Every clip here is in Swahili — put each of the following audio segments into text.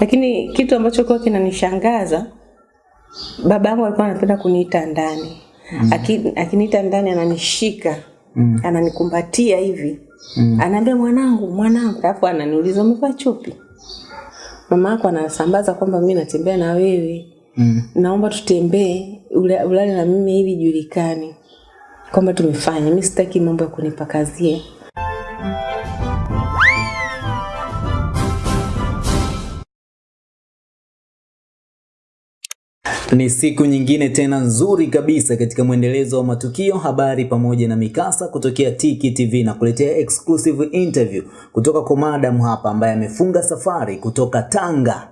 Lakini kitu ambacho kwa kinanishangaza baba yangu alikuwa anapenda kuniita ndani. Mm. Aki, akiniita ndani ananishika. Mm. Ananikumbatia hivi. Mm. Anaambia mwanangu, mwanangu, alafu ananiuliza umevaa chupi? Mama yako anasambaza kwamba mimi natembea na wewe. Mm. Naomba tutembee ula- ulale na mimi ili julikane kwamba tumefanya. Mimi sitaki mambo ya kunipakazia. Ni siku nyingine tena nzuri kabisa katika mwendelezo wa matukio, habari pamoja na mikasa kutokea Tiki TV na kuletea exclusive interview kutoka kwa madam hapa ambaye amefunga safari kutoka Tanga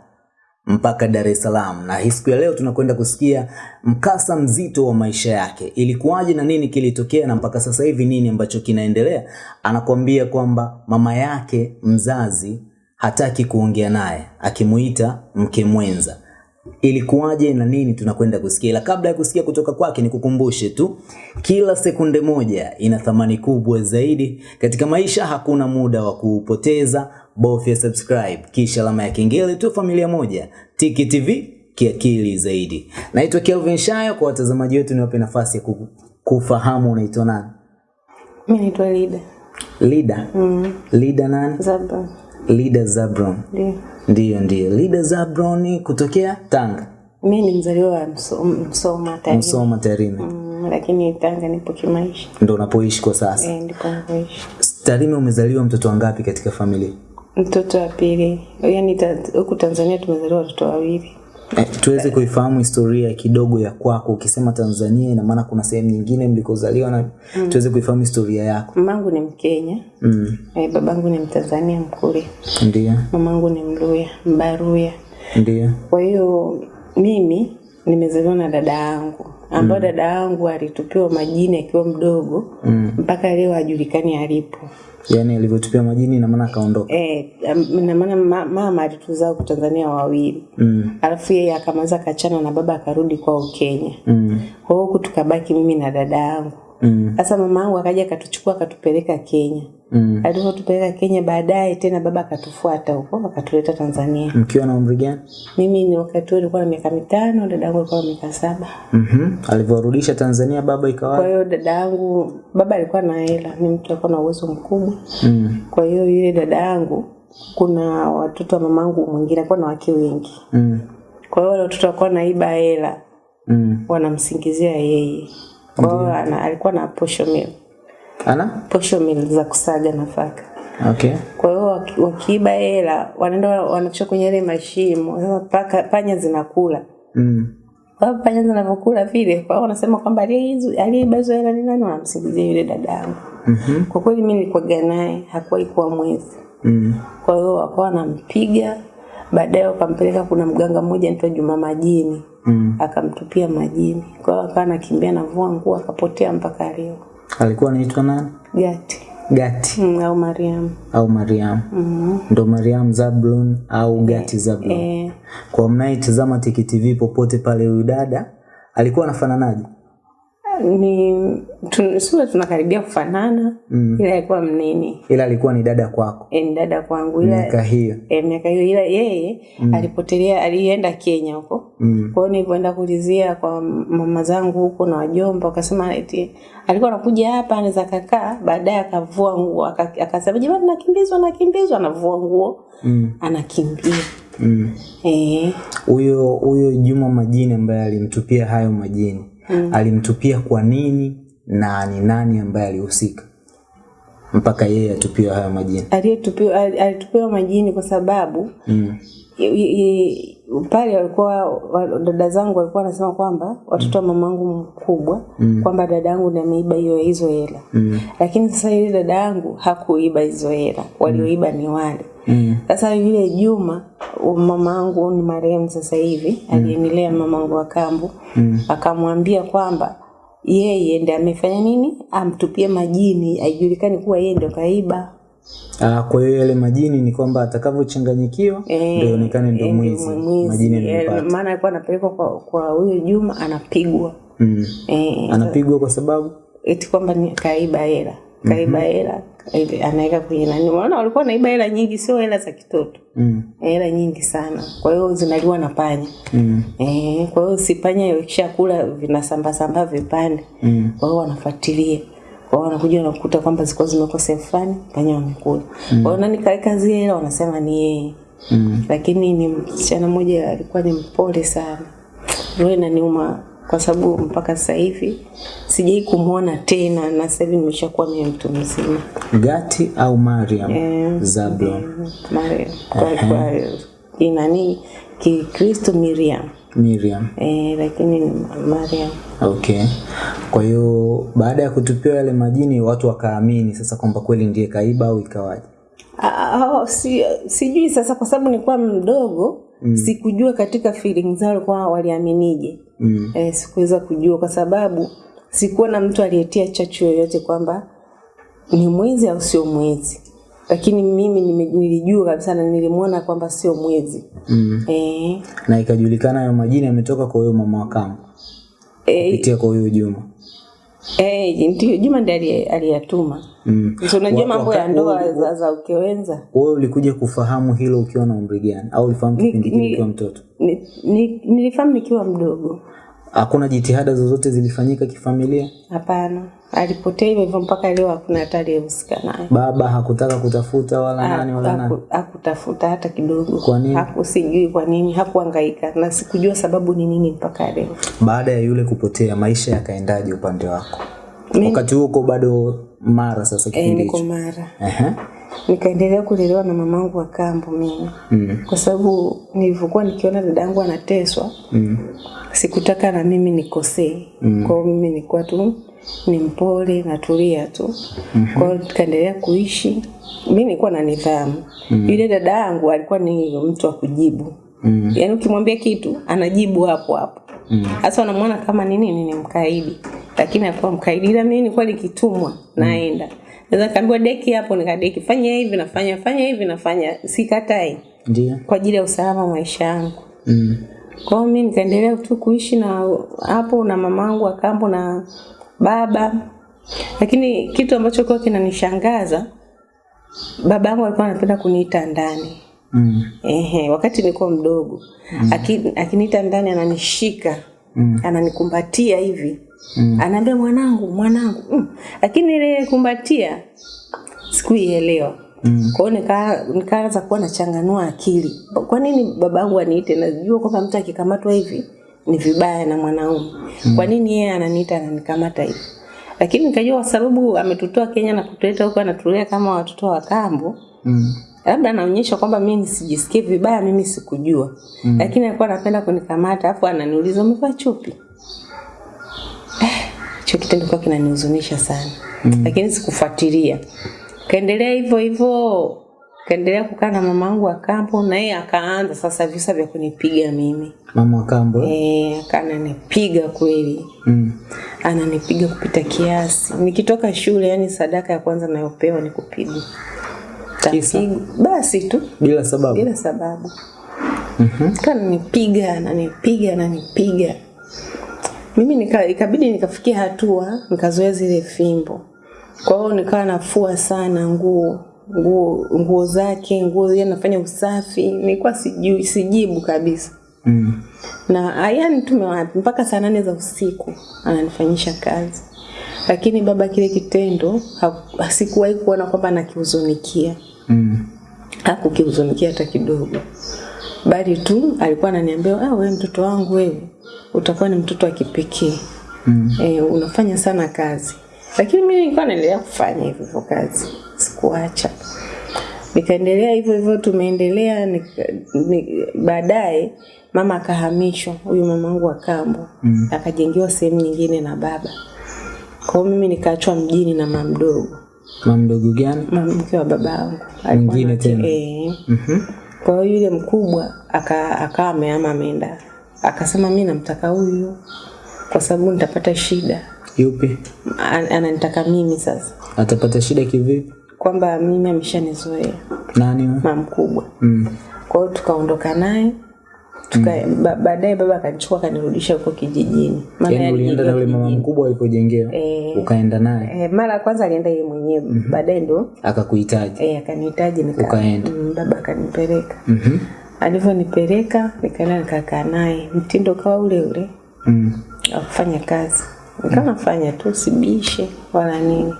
mpaka Dar es Salaam, na hii siku ya leo tunakwenda kusikia mkasa mzito wa maisha yake. Ilikuwaje na nini kilitokea na mpaka sasa hivi nini ambacho kinaendelea. Anakuambia kwamba mama yake mzazi hataki kuongea naye, akimuita mke mwenza ilikuwaje na nini tunakwenda kusikia? Ila kabla ya kusikia kutoka kwake nikukumbushe tu kila sekunde moja ina thamani kubwa zaidi. Katika maisha hakuna muda wa kupoteza bofya subscribe kisha alama ya kengele tu familia moja. Tiki tv kiakili zaidi. Naitwa kelvin shayo kwa watazamaji wetu niwape nafasi ya kufahamu unaitwa nani? Mimi naitwa Lida. lida. Mm. lida nani? Zaba. Lida zabron Ndio. ndiyo ndiyo lida zabron kutokea tanga Mimi ni mzaliwa wa Msoma Tarime. msoma tarime Mm, lakini Tanga nipo kimaisha. ndo unapoishi kwa sasa Eh, ndipo napoishi. Tarime umezaliwa mtoto wangapi katika familia? Mtoto wa pili. Yaani huku Tanzania tumezaliwa watoto wawili. Eh, tuweze kuifahamu historia kidogo ya kwako. Ukisema Tanzania ina maana kuna sehemu nyingine mlikozaliwa na mm. tuweze kuifahamu historia yako. Mamangu ni Mkenya. Mm. Eh, babangu ni Mtanzania mkuri Ndio, Mamangu ni Mluya, Mbaruya. ndio. Kwa hiyo mimi nimezaliwa na dada yangu ambayo dada yangu alitupiwa majini akiwa mdogo Mm. mpaka leo hajulikani alipo. Yaani alivyotupiwa majini na maana akaondoka. Eh, na maana mama alituzaa kwa Tanzania wawili. Mm. Alafu yeye akamaza kachana na baba akarudi kwao Kenya. Mm. Kwa hiyo tukabaki mimi na dada yangu. Mm. Sasa mama yangu akaja akatuchukua akatupeleka Kenya. Mm. Alivyotupeleka Kenya baadaye tena baba akatufuata huko akatuleta Tanzania. Mkiwa na umri gani? Mimi ni wakati huo nilikuwa na miaka mitano, dada yangu alikuwa na miaka saba. Mhm. Alivyorudisha Tanzania baba ikawa. Kwa hiyo dada yangu baba alikuwa na hela, ni mtu alikuwa na uwezo mkubwa. Mm. Kwa hiyo yule dada yangu kuna watoto wa mamangu mwingine alikuwa na wake wengi. Mm. Kwa hiyo wale watoto walikuwa naiba hela, Mm. wanamsingizia yeye. Kwa hiyo alikuwa na posho mill, Ana? posho mill za kusaga nafaka. Okay. Kwa hiyo wakiiba hela wanaenda wanachukua kwenye ile mashimo. Sasa paka panya zinakula. Mm. Kwa hiyo panya zinavyokula vile, kwa hiyo wanasema kwamba hizo aliyeiba hizo hela ni nani, wanamsingizia yule dadangu. mm -hmm. Kwa kweli mimi nilikuwaga naye, hakuwahi kuwa mwezi. Mm. Kwa hiyo wakawa wanampiga, baadaye wakampeleka, kuna mganga mmoja anaitwa Juma Majini Mm. akamtupia majini. Kwa hiyo akawa anakimbia navua nguo akapotea mpaka leo. Alikuwa anaitwa nani? Gati Gati mm, au Mariam. au Mariam. Mm. -hmm. Ndo Mariam Zablon au Gati Zablon. Eh, Kwa mnayetazama Tiki TV popote pale, huyu dada alikuwa anafananaje? ni tun, sio tunakaribia kufanana Mm. ila alikuwa mnene. Ila alikuwa ni dada kwako E, ni dada kwangu ila miaka hiyo. e, miaka hiyo ila yeye mm. alipotelea alienda Kenya huko. Mm. Kwa hiyo nilipoenda kulizia kwa mama zangu huko na wajomba wakasema eti alikuwa anakuja hapa anaweza kakaa, baadaye akavua nguo akasema jamani, nakimbizwa nakimbizwa, anavua nguo Mm. anakimbia. Mm. Eh, Huyo huyo Juma Majini ambaye alimtupia hayo majini mm. alimtupia kwa nini na ni nani ambaye alihusika mpaka yeye atupiwe hayo majini? aliyetupiwa ali- alitupiwa majini kwa sababu Mm. Pale walikuwa dada zangu walikuwa wanasema kwamba watoto wa mamangu mkubwa mm. kwamba dada yangu ndiye ameiba hiyo hizo hela. Mm. lakini sasa yule dada yangu hakuiba hizo hela. Walioiba ni wale. Sasa Mm. sasa yule Juma mama yangu ni marehemu sasa hivi aliyenilea mama yangu wa kambu Mm. akamwambia kwamba yeye ndiye amefanya nini? Amtupie majini aijulikani kuwa yeye ndio kaiba Ah, kwa hiyo yale majini ni kwamba atakavyochanganyikiwa e, ndio ionekane ndio eh, mwizi mwizi. majini ni aliyopata. maana alikuwa anapelekwa kwa kwa huyo Juma anapigwa Mm. eh, Anapigwa kwa sababu eti kwamba ni kaiba hela kaiba hela ile anaweka kwenye nani. Unaona walikuwa naiba hela nyingi, sio hela za kitoto, Mm. hela nyingi sana. Kwa hiyo zinaliwa na panya Mm. eh. Kwa hiyo si panya ikishakula vinasamba samba vipande Mm. kwa hiyo wanafuatilia kwa hiyo wanakuja wanakuta kwamba zilikuwa zimekuwa sehemu fulani panya wamekula kwa hiyo nani kaweka zile hela wanasema ni yeye Mm. lakini ni msichana mmoja alikuwa ni mpole sana roho inaniuma kwa sababu mpaka sasa hivi sijai kumwona tena na sasa hivi nimeshakuwa mimi mtu mzima Gati au Mariam yeah. Zablon Yeah. Mariam. kwa, kwa inani kikristo Miriam Miriam. eh, lakini ni Mariam Okay. Kwa hiyo baada ya kutupiwa yale majini watu wakaamini sasa kwamba kweli ndiye kaiba au ikawaje? Ah, oh, si, sijui sasa kwa sababu nilikuwa mdogo mm. sikujua katika feeling zao kwa waliaminije Mm. eh, sikuweza kujua kwa sababu sikuwa na mtu aliyetia chachu yoyote kwamba ni mwezi au sio mwezi lakini mimi nilijua kabisa na nilimwona kwamba sio mwezi Mm. e. Na ikajulikana hayo majina yametoka kwa huyo mama wa kambo e. kupitia kwa huyo Juma. eh, ndio Juma ndiye aliyatuma Mm. so unajua mambo ya ndoa za, za ukewenza Wewe ulikuja kufahamu hilo ukiwa na umri gani au ulifahamu kipindi kile ukiwa mtoto? ni, ni, nilifahamu nikiwa mdogo Hakuna jitihada zozote zilifanyika kifamilia? Hapana, alipotea hivyo hivyo mpaka leo hakuna hata aliyehusika naye. Baba hakutaka kutafuta wala nani wala nani? Haku- Hakutafuta hata kidogo. Kwa nini? Haku, sijui kwa nini, hakuhangaika na sikujua sababu ni nini mpaka leo. Baada ya yule kupotea, maisha yakaendaje upande wako? Mimi Wakati huo uko bado Mara sasa kipindi hicho. E, niko. Mara, Ehe. nikaendelea kulelewa na mamangu wa kambo mimi, Mm. kwa sababu nilivyokuwa nikiona dadangu anateswa Mm. sikutaka na mimi nikosee. Mm. Kwa hiyo mimi nilikuwa tu ni mpole natulia tu. Mm-hmm. Kwa hiyo tukaendelea kuishi. Mimi nilikuwa na nidhamu. Mm. Yule dada yangu alikuwa ni mtu wa kujibu. Mm. Yaani ukimwambia kitu anajibu hapo hapo. Sasa mm. unamwona kama ni nini ni mkaidi. Lakini alikuwa mkaidi ila mimi nilikuwa nikitumwa naenda. Naweza kaambiwa deki hapo nikadeki, fanya hivi nafanya, fanya hivi nafanya, sikatai Ndio. kwa ajili ya usalama wa maisha yangu. Mm. Kwa hiyo mimi nikaendelea tu kuishi na hapo na mamangu akambo na baba, lakini kitu ambacho kwa kinanishangaza baba yangu alikuwa anapenda kuniita ndani. Mm. Ehe, wakati nilikuwa mdogo mm. Aki, akiniita ndani ananishika Mm. ananikumbatia hivi Mm. anaambia mwanangu mwanangu mm. Lakini ile kumbatia sikuielewa Mm. kwa hiyo nika- nikaanza kuwa nachanganua akili. Kwa nini babangu aniite? Najua kwamba mtu akikamatwa hivi ni vibaya na mwanaume. Kwa nini yeye ananiita ananikamata hivi? Lakini nikajua kwa sababu ametutoa Kenya na kutuleta huko anatulea kama watoto wa kambo, Mm. labda anaonyesha kwamba mimi nisijisikie vibaya, mimi sikujua. mm. Lakini alikuwa anapenda kunikamata, afu ananiuliza umevaa chupi? Eh, hicho kitendo kwa kinanihuzunisha sana. mm. Lakini sikufuatilia. Kaendelea hivyo hivyo, kaendelea kukaa na mamangu wa kambo na yeye akaanza sasa visa vya kunipiga mimi. Mama wa kambo. eh? Akananipiga kweli. Mm. Ananipiga kupita kiasi. Nikitoka shule, yani sadaka ya kwanza nayopewa ni kupigwa. Basi tu Bila sababu. bila sababu. Mhm. Kananipiga, ananipiga, ananipiga. Mimi nika, ikabidi nikafikia hatua nikazoea zile fimbo. Kwa hiyo nikawa nafua sana nguo nguo nguo zake, nguo yeye anafanya usafi. Nilikuwa sijui sijibu kabisa. Mm. Na ayani tumewapi mpaka saa nane za usiku ananifanyisha kazi. Lakini baba kile kitendo hasikuwahi sikuwahi kuona kwamba nakihuzunikia Mm. hakukihuzunikia hata kidogo, bali tu alikuwa ananiambia ah, wewe mtoto wangu wewe utakuwa ni mtoto wa kipekee Mm. e, unafanya sana kazi. Lakini mimi nilikuwa naendelea kufanya hivyo hivyo kazi, sikuacha. Nikaendelea hivyo hivyo, tumeendelea ni, ni- baadaye mama akahamishwa, huyu mamangu wa kambo Mm. akajengewa sehemu nyingine na baba. Kwa hiyo mimi nikaachwa mjini na mama mdogo, Mama mdogo gani? mama mke wa babangu Mwingine na- tena? eh, Mhm. kwa hiyo yule mkubwa aka akawa ameama ameenda, akasema mi namtaka huyu kwa sababu nitapata shida. Yupi? An- Ananitaka mimi sasa, Atapata shida kivipi? Kwamba mimi ameshanizoea Nani? mama mkubwa. Mm. Kwa hiyo tukaondoka naye, Tuka, mm. ba, baadaye baba akanichukua akanirudisha huko kijijini. Maana Yaani ulienda na yule mama mkubwa alipojengewa Eh. ukaenda naye Eh, mara ya kwanza alienda yeye mwenyewe mm -hmm. baadaye ndo akakuhitaji. eh, akanihitaji nika Ukaenda. mm, baba akanipeleka Mhm. alivyonipeleka nikaenda nikakaa naye mtindo kawa ule ule Mm. wa kufanya kazi nikawa nafanya tu sibishe wala nini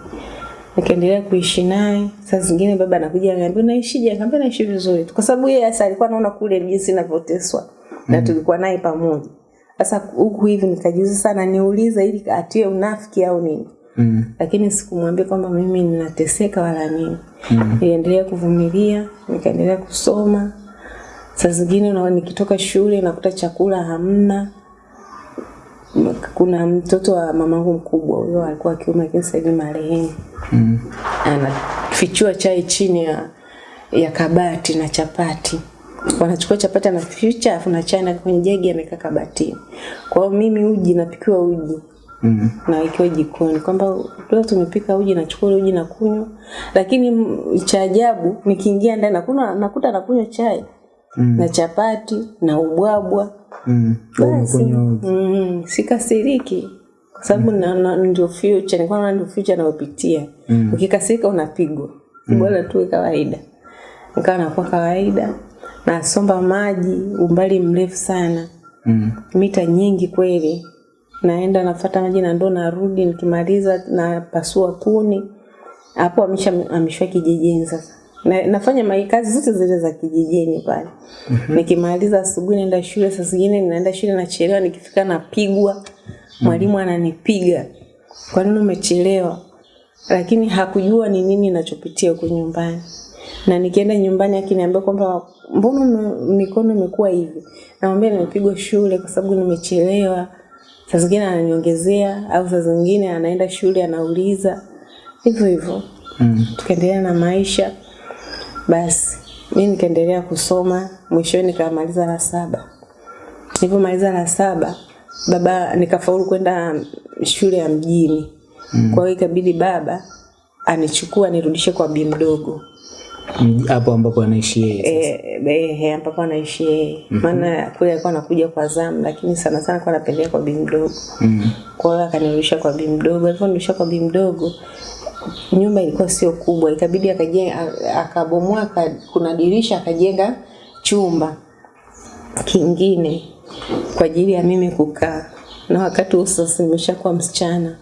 nikaendelea kuishi naye. Saa zingine baba anakuja ananiambia unaishije? Nikamwambia naishi vizuri tu. Kwa sababu yeye hasa alikuwa anaona kule jinsi ninavyoteswa na tulikuwa naye pamoja. Sasa huku hivi nikajiuliza sana niulize ili atie unafiki au nini? Mm. lakini sikumwambia kwamba mimi ninateseka wala nini. Mm. niliendelea kuvumilia nikaendelea kusoma. Saa zingine nikitoka shule nakuta chakula hamna kuna mtoto wa mamangu mkubwa huyo alikuwa wa kiume lakini sasa hivi marehemu Mm. anafichua chai chini ya, ya kabati na chapati wanachukua chapati na anaficha afu na chai na kwenye jagi amekaa kabatini kwa hiyo mimi uji napikiwa uji Mm. -hmm. na ikiwa jikoni kwamba leo tumepika uji nachukua uji na kunywa lakini cha ajabu nikiingia ndani nakuna nakuta nakunywa chai Mm. na chapati na ubwabwa. Mm. Basi mm, sikasiriki. Kwa sababu mm. na, ndio future nilikuwa naona ndio future nayopitia. Mm. ukikasirika unapigwa. Bora tu kawaida. Nikawa nakuwa kawaida. Nasomba maji umbali mrefu sana. Mm. mita nyingi kweli. Naenda nafata maji na ndoo narudi nikimaliza napasua kuni. Hapo amesha ameshwa kijijini sasa na, nafanya maikazi zote zile za kijijini pale. Mm -hmm. nikimaliza asubuhi naenda shule saa zingine ninaenda shule nachelewa nikifika napigwa. Mwalimu ananipiga. Kwa nini umechelewa? Lakini hakujua ni nini nachopitia huko nyumbani. Na nikienda nyumbani akiniambia kwamba mbona mikono imekuwa hivi? Namwambia nimepigwa shule kwa sababu nimechelewa. Saa zingine ananiongezea au saa zingine anaenda shule anauliza. Hivyo hivyo. Mm. tukaendelea na maisha basi mi nikaendelea kusoma mwishoni nikamaliza la saba Nilipomaliza la saba baba nikafaulu kwenda shule ya mjini mm. kwa hiyo ikabidi baba anichukua nirudishe kwa bi mdogo Mji- Hapo ambapo anaishi yeye. Eh, eh, eh, ambapo anaishi yeye maana kule alikuwa anakuja kwa zamu lakini sana sana alikuwa anapendelea kwa bi mdogo Mm. -hmm. kwa hiyo akanirudisha kwa bi mdogo alivyonirudisha kwa bi mdogo nyumba ilikuwa sio kubwa ikabidi akajenga akabomoa kuna dirisha akajenga chumba kingine kwa ajili ya mimi kukaa. Na wakati huo sasa nimeshakuwa msichana.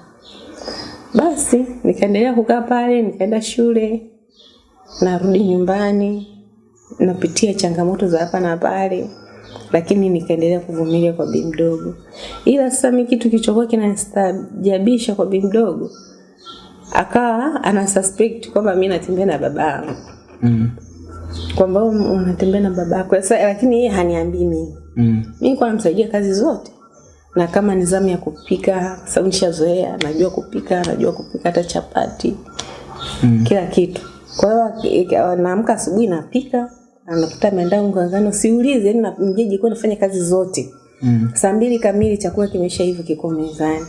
Basi nikaendelea kukaa pale nikaenda shule narudi nyumbani napitia changamoto za hapa na pale lakini nikaendelea kuvumilia kwa bi mdogo. Ila sasa mimi kitu kilichokuwa kinastajabisha kwa bi mdogo akawa ana suspect kwamba mimi natembea na baba yangu Mm. kwamba "Oh, unatembea na baba yako sasa lakini yeye haniambii mimi Mm. mi nilikuwa namsaidia kazi zote na kama nizamu ya kupika kwa sababu nishazoea najua kupika najua kupika hata chapati Mm. kila kitu kwa hiyo naamka asubuhi napika anakuta ameandaa ngangano siulize yani mjeji kwa nafanya kazi zote Mm. saa mbili kamili chakula kimesha hivyo kiko mezani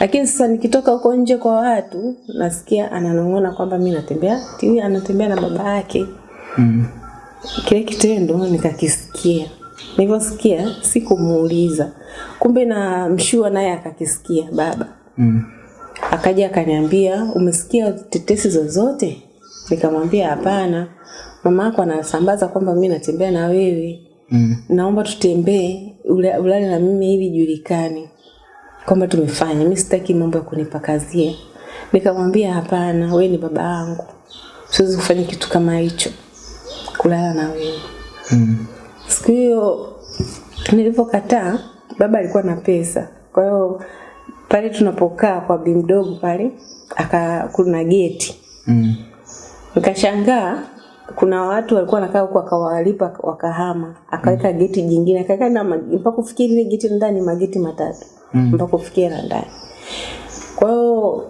lakini sasa nikitoka huko nje kwa watu nasikia ananong'ona kwamba mimi natembea tiwi anatembea na baba yake. Mm. kile kitendo nikakisikia. Nilivyosikia sikumuuliza. Kumbe na mshua naye akakisikia baba. Mm. akaja akaniambia umesikia tetesi zozote? Nikamwambia hapana. Mama yako anasambaza kwamba mimi natembea na wewe. Mm. naomba tutembee ula- ulale na mimi ili julikane kwamba tumefanya. Mi sitaki mambo ya kunipakazia nikamwambia hapana wewe ni baba yangu. Siwezi kufanya kitu kama hicho. Kulala na wewe. Mm. siku hiyo nilipokataa, baba alikuwa na pesa. Kwa hiyo pale tunapokaa kwa bi mdogo pale aka kuna geti. Mm. nikashangaa kuna watu walikuwa nakaa huko akawalipa wakahama akaweka mm. geti jingine akaweka na mpaka kufikia ile geti ndani mageti matatu Mm. mpaka kufikia na ndani kwa hiyo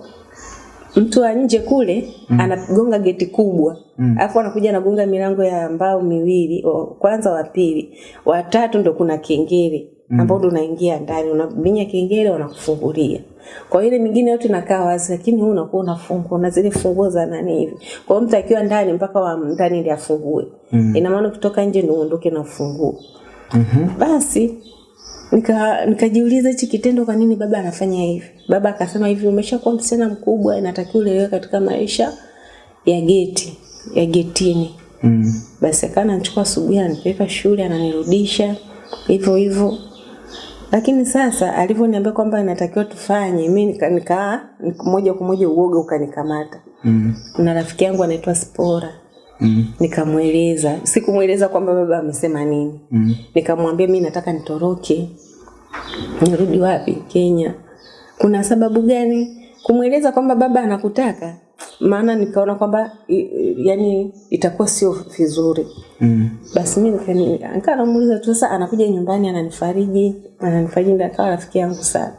mtu wa nje kule mm. anagonga geti kubwa Mm. alafu anakuja anagonga milango ya mbao miwili wa- kwanza wa pili wa tatu ndo kuna kengele ambao ndo unaingia ndani unabinya kengele wanakufungulia. Kwa ile mingine yote inakaa wazi lakini wewe unakuwa unafungua na zile funguo za nani hivi. Kwa hiyo mtu akiwa ndani mpaka wa ndani ndiye afungue. Mm. ina maana ukitoka nje ndio uondoke na ufunguo. Mm-hmm. basi nika nikajiuliza hichi kitendo kwa nini baba anafanya hivi? Baba akasema hivi umeshakuwa msichana mkubwa inatakiwa ulelewe katika maisha ya geti ya getini. Mm. basi akaa ananichukua asubuhi ananipeleka shule ananirudisha hivyo hivyo lakini sasa alivyoniambia kwamba inatakiwa tufanye mi nika, nika, moja kwa moja uoga ukanikamata. Mm. na rafiki yangu anaitwa spora. Mm. nikamweleza sikumweleza kwamba baba amesema nini. Mm. nikamwambia mi nataka nitoroke. Nirudi wapi? Kenya. Kuna sababu gani? Kumweleza kwamba baba anakutaka maana nikaona kwamba yani itakuwa sio vizuri Mm. basi mi nika- nikaa namuuliza tu sasa anakuja nyumbani ananifariji ananifariji ndio akawa rafiki yangu sana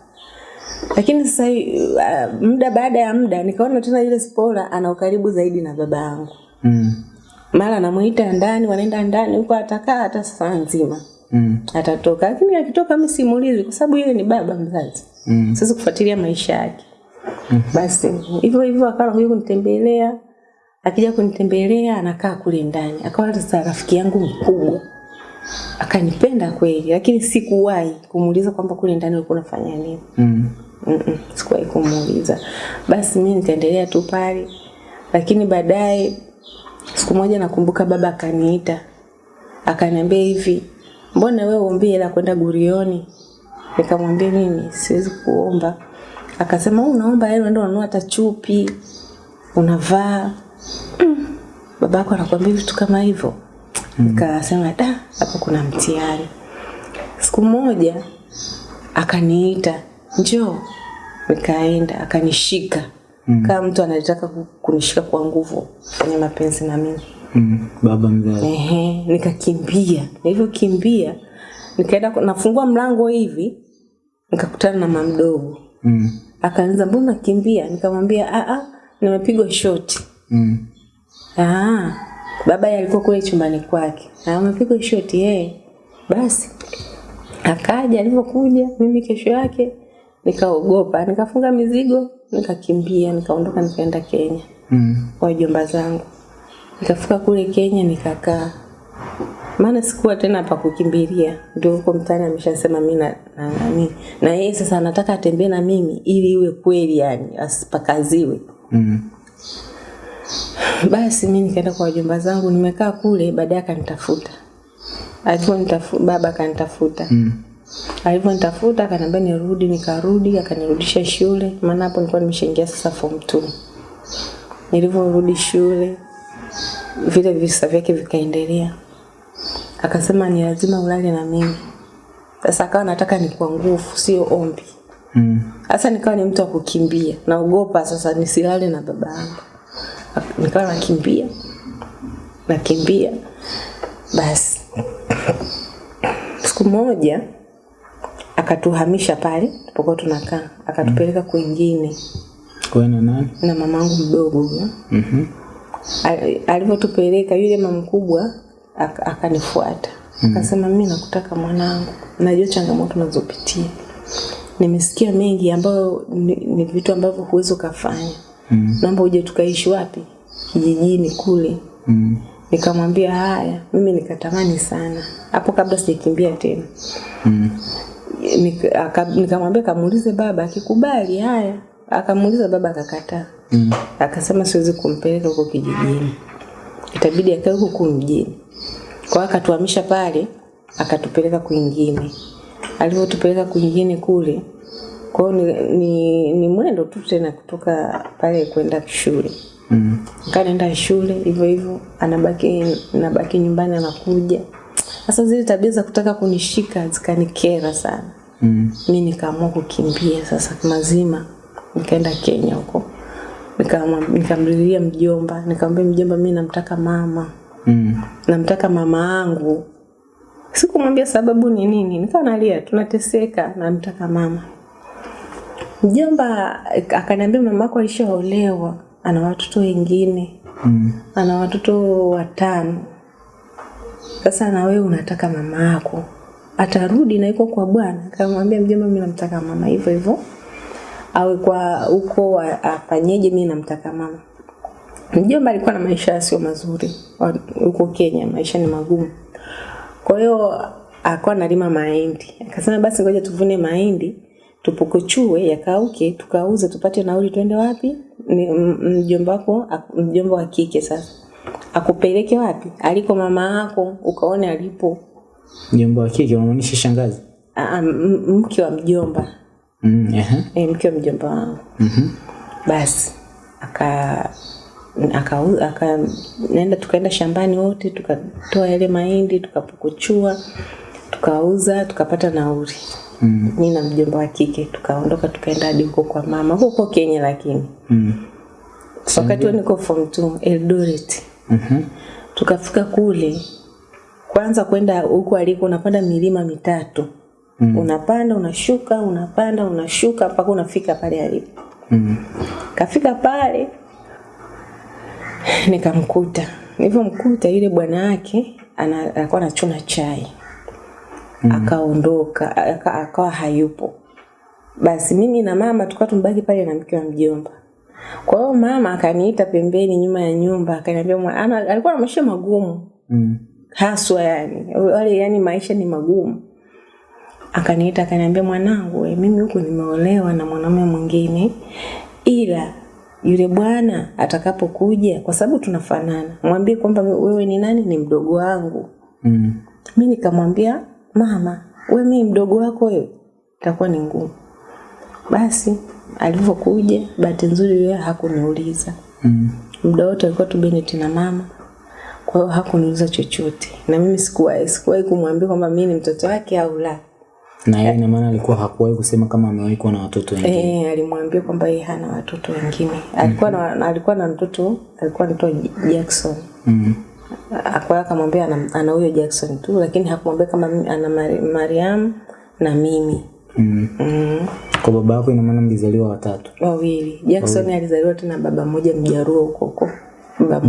lakini sasa uh, muda baada ya muda nikaona tena yule spora ana ukaribu zaidi na baba yangu Mm. mara namuita ndani wanaenda ndani huko atakaa hata saa nzima Mm. atatoka lakini akitoka mi simulizi kwa sababu yule ni baba mzazi Mm. sasa kufuatilia maisha yake basi hivyo hivyo akawa anakuja kunitembelea akija kunitembelea anakaa kule ndani. Akawa sasa rafiki yangu mkubwa. Akanipenda kweli lakini sikuwahi kumuuliza kwamba kule ndani ulikuwa unafanya nini. Mm. Mm-mm, sikuwahi kumuuliza. Basi mimi nikaendelea tu pale lakini baadaye siku moja nakumbuka baba akaniita. Akaniambia hivi mbona wewe uombii hela kwenda gurioni? Nikamwambia mimi siwezi kuomba akasema "Wewe unaomba hela unaenda unanunua hata chupi unavaa mm. babako anakuambia vitu kama hivyo nikasema da hapa kuna mtihani siku moja akaniita njoo nikaenda akanishika mm. kama mtu anataka kunishika kwa nguvu kwenye mapenzi na mimi Mm. Baba mzazi. Ehe, nikakimbia nilivyokimbia nikaenda nafungua mlango hivi nikakutana na mamdogo Mm. Akaanza mbona kimbia nikamwambia a a nimepigwa shoti Mm. Ah, baba alikuwa kule chumbani kwake. na amepigwa shoti yeye. Basi akaja alivyokuja mimi kesho yake nikaogopa, nikafunga mizigo, nikakimbia, nikaondoka nikaenda Kenya Mm. kwa jomba zangu. Nikafika kule Kenya nikakaa. Maana sikuwa tena pa kukimbilia. Ndio huko mtaani ameshasema mimi na na nani. Na yeye sasa anataka atembee na mimi ili iwe kweli yani asipakaziwe. Mm. Basi mi nikaenda kwa wajomba zangu, nimekaa kule, baadaye akanitafuta. Alivyonitafuta baba akanitafuta. Mm. Alivyonitafuta akaniambia nirudi, nikarudi, akanirudisha shule, maana hapo nilikuwa nimeshaingia sasa form 2. Nilivyorudi shule, vile visa vyake vikaendelea. Akasema ni lazima ulale na mimi. Sasa akawa nataka ni kwa nguvu, sio ombi. Mm. Sasa nikawa ni mtu wa kukimbia, naogopa sasa nisilale na baba yangu. Nikawa nakimbia, nakimbia. Basi siku moja akatuhamisha pale tupokuwa tunakaa, akatupeleka mm. kwingine Kwa na nani? na mamangu mdogo. Mhm. Al- Alivyotupeleka yule mama mkubwa ak- akanifuata. Akasema, mimi nakutaka mwanangu, najua changamoto unazopitia, nimesikia mengi ambayo ni, ni vitu ambavyo huwezi ukafanya. Mm. naomba uje tukaishi wapi? Kijijini kule. Mm. nikamwambia haya mimi nikatamani sana. Hapo kabla sijakimbia tena. Mm. Nika- nikamwambia kamuulize baba akikubali haya. Akamuuliza baba akakataa. Mm. akasema siwezi kumpeleka huko kijijini. Itabidi akae huko mjini kwa hiyo akatuhamisha pale akatupeleka kwingine alivyotupeleka kwingine kule kwa hiyo ni, ni, ni mwendo tu tena kutoka pale kwenda shule Mm. Kanaenda naenda shule hivyo hivyo, anabaki nabaki nyumbani, anakuja. Sasa zile tabia za kutaka kunishika zikanikera sana. Mm. Mi nikaamua kukimbia sasa mazima, nikaenda Kenya huko, nikamlilia mjomba, nikamwambia mjomba, mi namtaka mama, Mm. namtaka mama yangu Sikumwambia sababu ni nini, nikawa nalia, tunateseka, namtaka mama. Mjomba akaniambia mama mamako alishaolewa, ana watoto wengine Mm. ana watoto watano. Sasa na wewe unataka mama yako atarudi na yuko kwa bwana. Akamwambia mjomba, mimi namtaka mama hivyo hivyo, awe kwa huko afanyeje, mimi namtaka mama. Mjomba alikuwa na maisha sio mazuri huko Kenya, maisha ni magumu. Kwa hiyo alikuwa analima mahindi. Akasema basi ngoja tuvune mahindi tupukuchue yakauke, tukauze tupate nauli, twende wapi? Mjomba wako, mjomba wa kike sasa akupeleke wapi? Aliko mama yako, ukaone alipo. Mjomba wa kike unamaanisha shangazi? Ah, mke wa mjomba Mm, ehe. e, mke wa mjomba wangu. Mhm. Basi aka aka, aka nenda tukaenda shambani wote tukatoa yale mahindi tukapukuchua tukauza tukapata nauri Mm. mi na mjomba wa kike tukaondoka tukaenda hadi huko kwa mama huko Kenya lakini Mm. wakati huo niko form 2 Eldoret mm -hmm. tukafika kule kwanza kwenda huko aliko unapanda milima mitatu mm. unapanda unashuka unapanda unashuka mpaka unafika pale alipo Mm. kafika pale nikamkuta. Nilivyomkuta yule bwana yake alikuwa anachuna chai. Mm. akaondoka akawa aka- hayupo. Basi mimi na mama tukawa tumbaki pale na mke wa mjomba. Kwa hiyo mama akaniita pembeni nyuma ya nyumba akaniambia ana- alikuwa na maisha magumu. Mm. haswa yani wale yani maisha ni magumu. Akaniita akaniambia mwanangu we, mimi huku nimeolewa na mwanaume mwingine ila yule bwana atakapokuja kwa sababu tunafanana. Mwambie kwamba wewe ni nani? Ni mdogo wangu. Mm. mi nikamwambia mama we mi mdogo wako wewe. Itakuwa ni ngumu. Basi alivyokuja bahati nzuri yeye hakuniuliza. Mm. muda wote alikuwa tu Beneti na mama. Kwa hiyo hakuniuliza chochote. Na mimi sikuwahi sikuwahi kumwambia kwamba mi ni mtoto wake au la Na yeye ina maana alikuwa hakuwahi kusema kama amewahi kuwa na watoto wengine. Eh, alimwambia kwamba yeye hana watoto wengine. Alikuwa mm -hmm. na alikuwa na mtoto alikuwa anaitwa Jackson. Mm. Akwaya akamwambia ana ana huyo Jackson tu lakini hakumwambia kama ana Mariam na mimi. Mm. Mm. Kwa baba yako ina maana mlizaliwa watatu. Wawili. Jackson alizaliwa tena baba mmoja mjaruo huko huko.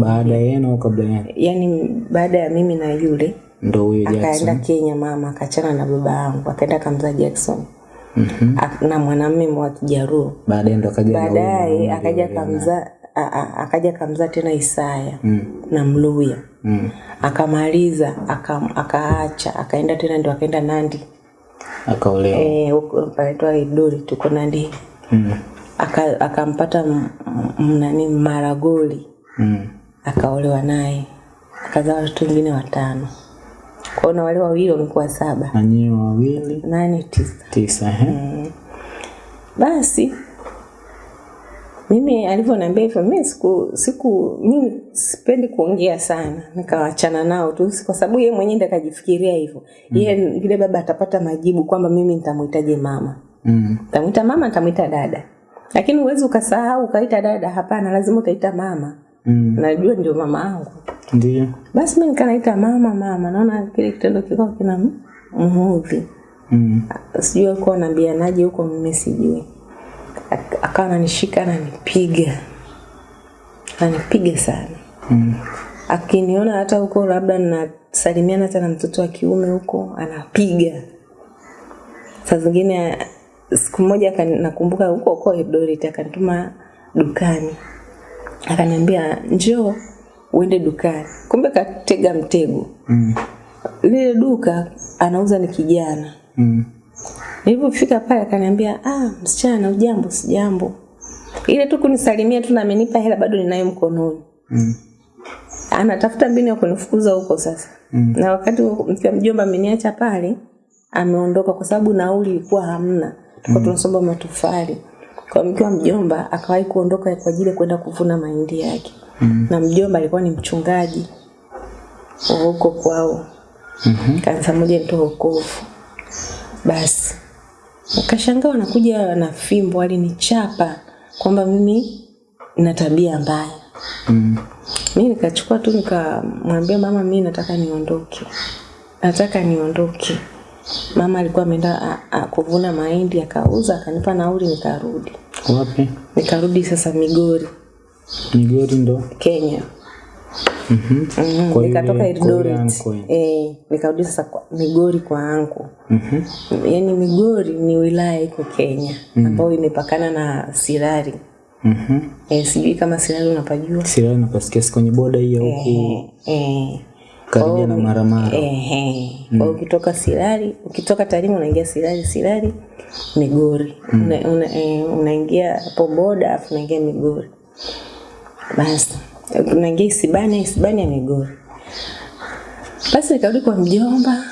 Baada yenu au kabla yenu? Yaani baada ya mimi na yule Ndo huyo Jackson. akaenda Kenya mama akachana na baba yangu akaenda kamza Jackson Mhm. -hmm. na mwanamume wa Kijaruo. Baadaye ndo akaja Baadaye akaja aliolewa naye. akamzaa a- a- akaja kamza tena Isaya Mm. na Mluya Mm. akamaliza aka- akaacha akaenda tena ndio akaenda Nandi Akaolewa. eh huko panaitwa Idori tuko Nandi Mm. Aka- akampata nani Maragoli Mm. akaolewa naye akazaa watoto wengine watano kwa na wale wawili wamekuwa saba. Na nyinyi wawili? Nane tisa. Tisa. ehe. basi mimi alivyoniambia hivyo mimi siku siku mimi sipendi kuongea sana. Nikawachana nao tu kwa sababu yeye mwenyewe ndiye akajifikiria hivyo. Yeye yule baba atapata majibu kwamba mimi nitamuitaje mama. Mm. tamuita mama nitamuita dada. Lakini uwezi ukasahau ukaita dada hapana lazima utaita mama. Mm. najua ndio mama yangu Ndio. basi mimi nikanaita mama mama. Naona kile kitendo kiko kina mhudhi Mm. sijui alikuwa anaambianaje huko mimi sijui. Akawa ananishika ananipiga. Ananipiga sana. Mm. akiniona hata huko labda nasalimiana hata na mtoto wa kiume huko anapiga. Saa zingine siku moja nakumbuka huko huko Eldoret akanituma dukani. Akaniambia njoo uende dukani kumbe katega mtego Mm. lile duka anauza ni kijana Mm. Nilipofika pale akaniambia, ah, msichana ujambo? Sijambo. Ile tu kunisalimia tu na amenipa hela bado ninayo mkononi. Mm. Anatafuta mbinu ya kunifukuza huko sasa. Mm. Na wakati huo mjomba ameniacha pale, ameondoka kwa sababu nauli ilikuwa hamna. Tulikuwa tunasomba matofali. Kwa mke wa mjomba akawahi kuondoka kwa ajili ya kwenda kuvuna mahindi yake. Mm. Na mjomba alikuwa ni mchungaji wa huko kwao Mhm. kanisa moja nitoa ukovu Basi akashangaa wanakuja na fimbo, chapa kwamba mimi na tabia mbaya. Mm. Mi nikachukua tu nikamwambia mama, mi nataka niondoke, nataka niondoke. Mama alikuwa ameenda kuvuna mahindi akauza, akanipa nauli, nikarudi. Wapi? Nikarudi sasa Migori, Migori ndo. Kenya. Mhm. Mm, -hmm. nikatoka kwa yule Eldoret eh, nikarudi sasa kwa Migori kwa anko Mhm. yaani Migori ni wilaya iko Kenya mm -hmm. ambayo imepakana na Sirari. Mhm. E, sijui kama Sirari unapajua. Sirari napasikia kwenye boda hiyo ya huku. Eh, eh. Karibia na Maramara. Ehe. Kwa hiyo ukitoka Silali, ukitoka Tarime unaingia Silali, Silali Migori. Una, una, eh, unaingia hapo boda afu unaingia Migori. Basi unaingia Isibani, Isibani ya Migori. Basi nikarudi kwa mjomba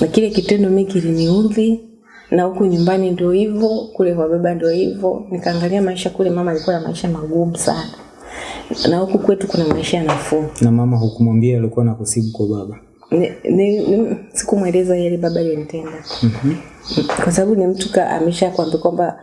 na kile kitendo mimi kiliniudhi na huku nyumbani ndio hivyo, kule kwa baba ndio hivyo. Nikaangalia maisha kule, mama alikuwa na maisha magumu sana, na huku kwetu kuna maisha ya nafuu. Na mama hukumwambia alikuwa na kusibu kwa baba. Sikumweleza yale baba aliyonitenda -hmm. kwa sababu ni mtu ka- amesha kuambia kwamba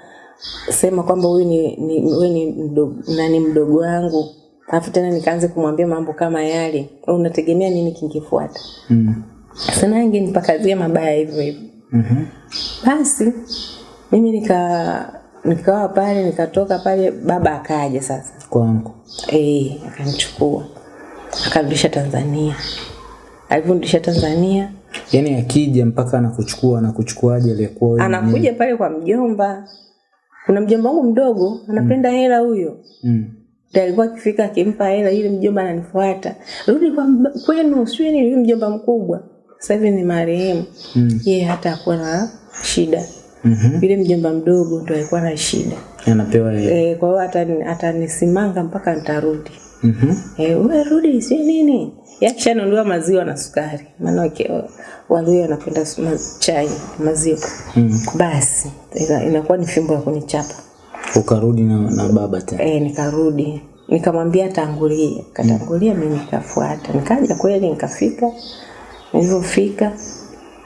sema kwamba huyu ni, ni, ni mdogo, nani mdogo wangu alafu tena nikaanze kumwambia mambo kama yale unategemea nini kingefuata Mm. sana angenipakazia mabaya hivyo hivyo mm -hmm. basi mimi nika nikawa pale nikatoka pale baba akaja sasa. Kwangu. eh akanichukua akarudisha Tanzania. Alivyorudisha Tanzania yani akija mpaka anakuchukua anakuchukuaje aliyekuwa anakuja pale kwa mjomba. Kuna mjomba wangu mdogo anapenda mm. hela huyo. Mm. Ndio alikuwa akifika akimpa hela yule mjomba ananifuata. Rudi kwa kwenu sio ni yule mjomba mkubwa. Sasa hivi ni marehemu. Mm. yeye hata hakuwa na shida Mhm. yule mjomba mdogo ndo alikuwa na shida Anapewa yeye. e, kwa hiyo hata atanisimanga mpaka nitarudi Mhm. e, wewe rudi si nini yakishanunuliwa maziwa na sukari maana wake- walio wanapenda chai maziwa Mm. basi inakuwa ni fimbo ya kunichapa Ukarudi na, na baba tena. e, nikarudi nikamwambia tangulie katangulia mimi nikafuata nikaja kweli nikafika nilivyofika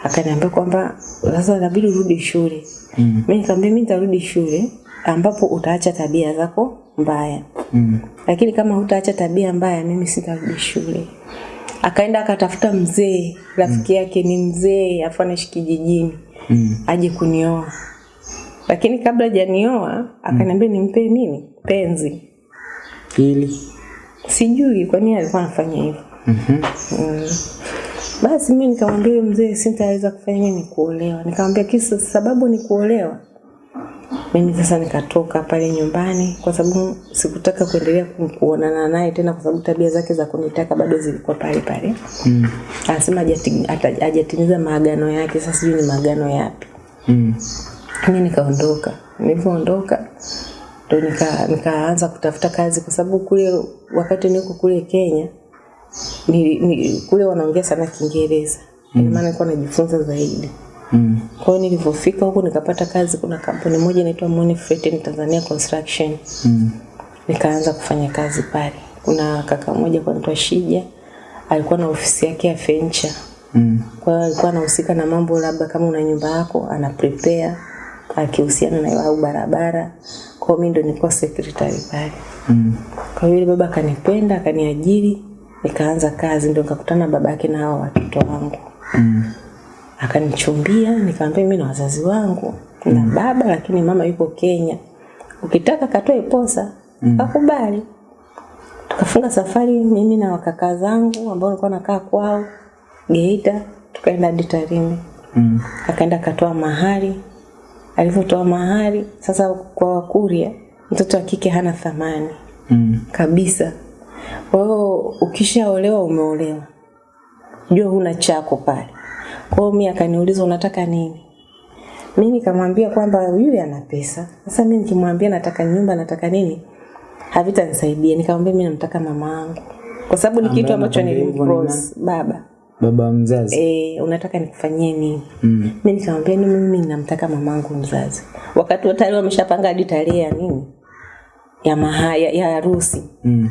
akaniambia kwamba sasa inabidi urudi shule Mm. mi nikamwambia mi nitarudi shule ambapo utaacha tabia zako mbaya Mm. lakini kama hutaacha tabia mbaya mimi sitarudi shule akaenda akatafuta mzee rafiki yake ni mzee afu anaishi kijijini Mm. aje kunioa lakini kabla janioa akaniambia nimpe nini penzi Ili. sijui kwa nini alikuwa anafanya hivyo Mhm. mm. Basi mimi nikamwambia mzee sintaweza kufanya nini? Kuolewa nikamwambia kisa sababu ni kuolewa? Mimi sasa nikatoka pale nyumbani kwa sababu sikutaka kuendelea ku- kuonana naye tena kwa sababu tabia zake za kunitaka bado zilikuwa pale pale. Mm. anasema hajatimiza maagano yake sasa sijui ni maagano yapi. Mm. Mimi nikaondoka. Nilipoondoka ndo nika, nikaanza kutafuta kazi kwa sababu kule wakati niko kule kenya ni, ni, kule wanaongea sana kiingereza. Ina maana nilikuwa najifunza zaidi. Mm. kwa hiyo nilivyofika huku nikapata kazi kuna kampuni moja inaitwa Money Freight in Tanzania Construction. Mm. nikaanza kufanya kazi pale. Kuna kaka mmoja kwa anaitwa Shija alikuwa na ofisi yake ya furniture Mm. kwa hiyo alikuwa anahusika na mambo labda kama una nyumba yako ana prepare akihusiana na au barabara. Kwa hiyo mimi ndo nilikuwa secretary pale. Mm. kwa hiyo yule baba akanipenda akaniajiri nikaanza kazi ndio nikakutana babake na hao watoto wangu Mm. akanichumbia nikamwambia mimi na wazazi wangu na mm. baba lakini mama yuko Kenya ukitaka katoe posa mm. akubali. tukafunga safari mimi na wakaka zangu ambao nilikuwa nakaa kwao Geita tukaenda hadi Tarime Mm. akaenda katoa mahari alivyotoa mahari sasa kwa wakuria mtoto wa kike hana thamani Mm. kabisa kwa hiyo ukishaolewa umeolewa. Jua huna chako pale. Kwa hiyo mimi akaniuliza unataka nini? Mimi nikamwambia kwamba yule ana pesa. Sasa mimi nikimwambia nataka nyumba nataka nini? Havitanisaidia. Nikamwambia mimi namtaka mama yangu. Kwa sababu ni kitu ambacho nilimpromise baba. Baba mzazi. e, unataka nikufanyie nini? Mm. mi nikamwambia ni mimi namtaka mamangu mzazi. Wakati wa tayari wameshapanga hadi tarehe ya nini? Ya maha, ya, ya harusi. Mm.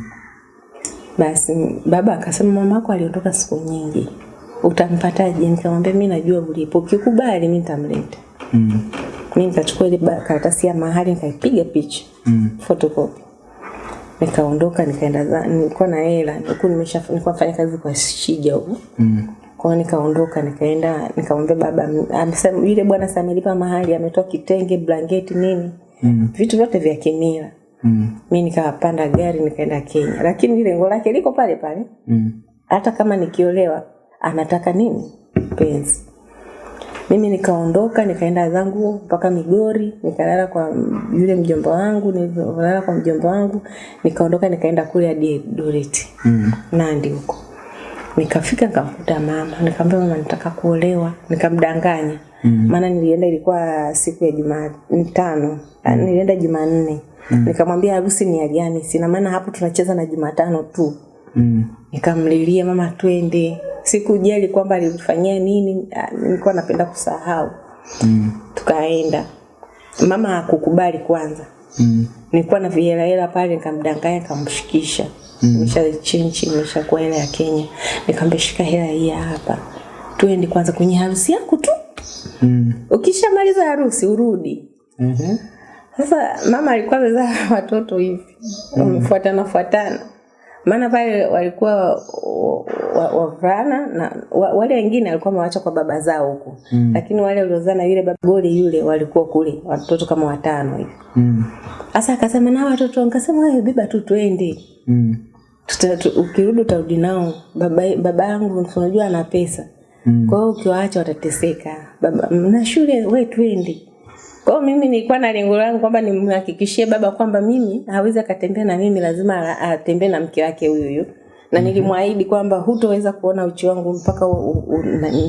Basi baba akasema mama yako aliondoka siku nyingi. Utampataje nikamwambia mi najua ulipo. Ukikubali mi nitamleta. Mm. mi nikachukua ile karatasi ya mahali nikaipiga picha. Mm. photocopy. Nikaondoka nikaenda nilikuwa na hela nilikuwa nimesha nilikuwa nafanya kazi kwa shija huko. Mm. kwa nikaondoka nikaenda nikamwambia baba amesema yule bwana samelipa amelipa mahali ametoa kitenge blanketi nini. Mm. vitu vyote vya kimila Mm. mi nikapanda gari nikaenda Kenya lakini lengo lake liko pale pale Mm. hata kama nikiolewa anataka nini penzi mimi nikaondoka nikaenda zangu mpaka Migori nikalala kwa yule mjomba wangu nilivyolala kwa mjomba wangu nikaondoka nikaenda kule hadi Eldoret Mm. Nandi huko Nikafika nikamkuta mama, nikamwambia mama nataka kuolewa, nikamdanganya. Maana nilienda ilikuwa siku ya Jumatano, mm. nilienda Jumanne. Nikamwambia harusi ni ya gani na maana hapo tunacheza na Jumatano tu. Mm. Nikamlilia mama, twende. Sikujali kwamba alifanyia nini, ah, nilikuwa napenda kusahau. Mm. Tukaenda. Mama hakukubali kwanza. Mm. Nilikuwa na vihela hela pale nikamdanganya nikamshikisha. Nimesha chinchi nimeshakuwa hela ya Kenya. Nikamwambia shika hela hii hapa. Twende kwanza kwenye harusi yako tu. Mm. Ukishamaliza harusi urudi. Mhm. Sasa mama alikuwa amezaa watoto hivi. Wamefuatana fuatana. Maana pale walikuwa wa- wa- wavulana na wa, wale wengine walikuwa wamewacha kwa baba zao huko. Lakini wale waliozaa na yule baba goli yule walikuwa kule watoto kama watano hivi. Mm. Sasa akasema na watoto, nikasema wewe beba tu twende. Mm. Tuta, ukirudi utarudi nao. Baba baba yangu unajua ana pesa. Mm. Kwa hiyo ukiwaacha watateseka. Baba na shule wewe twende. Kwa mimi nilikuwa na lengo langu kwamba nimhakikishie baba kwamba mimi hawezi akatembea na mimi, lazima atembee na mke wake huyo huyu Na nilimwahidi kwamba hutoweza kuona uchi wangu mpaka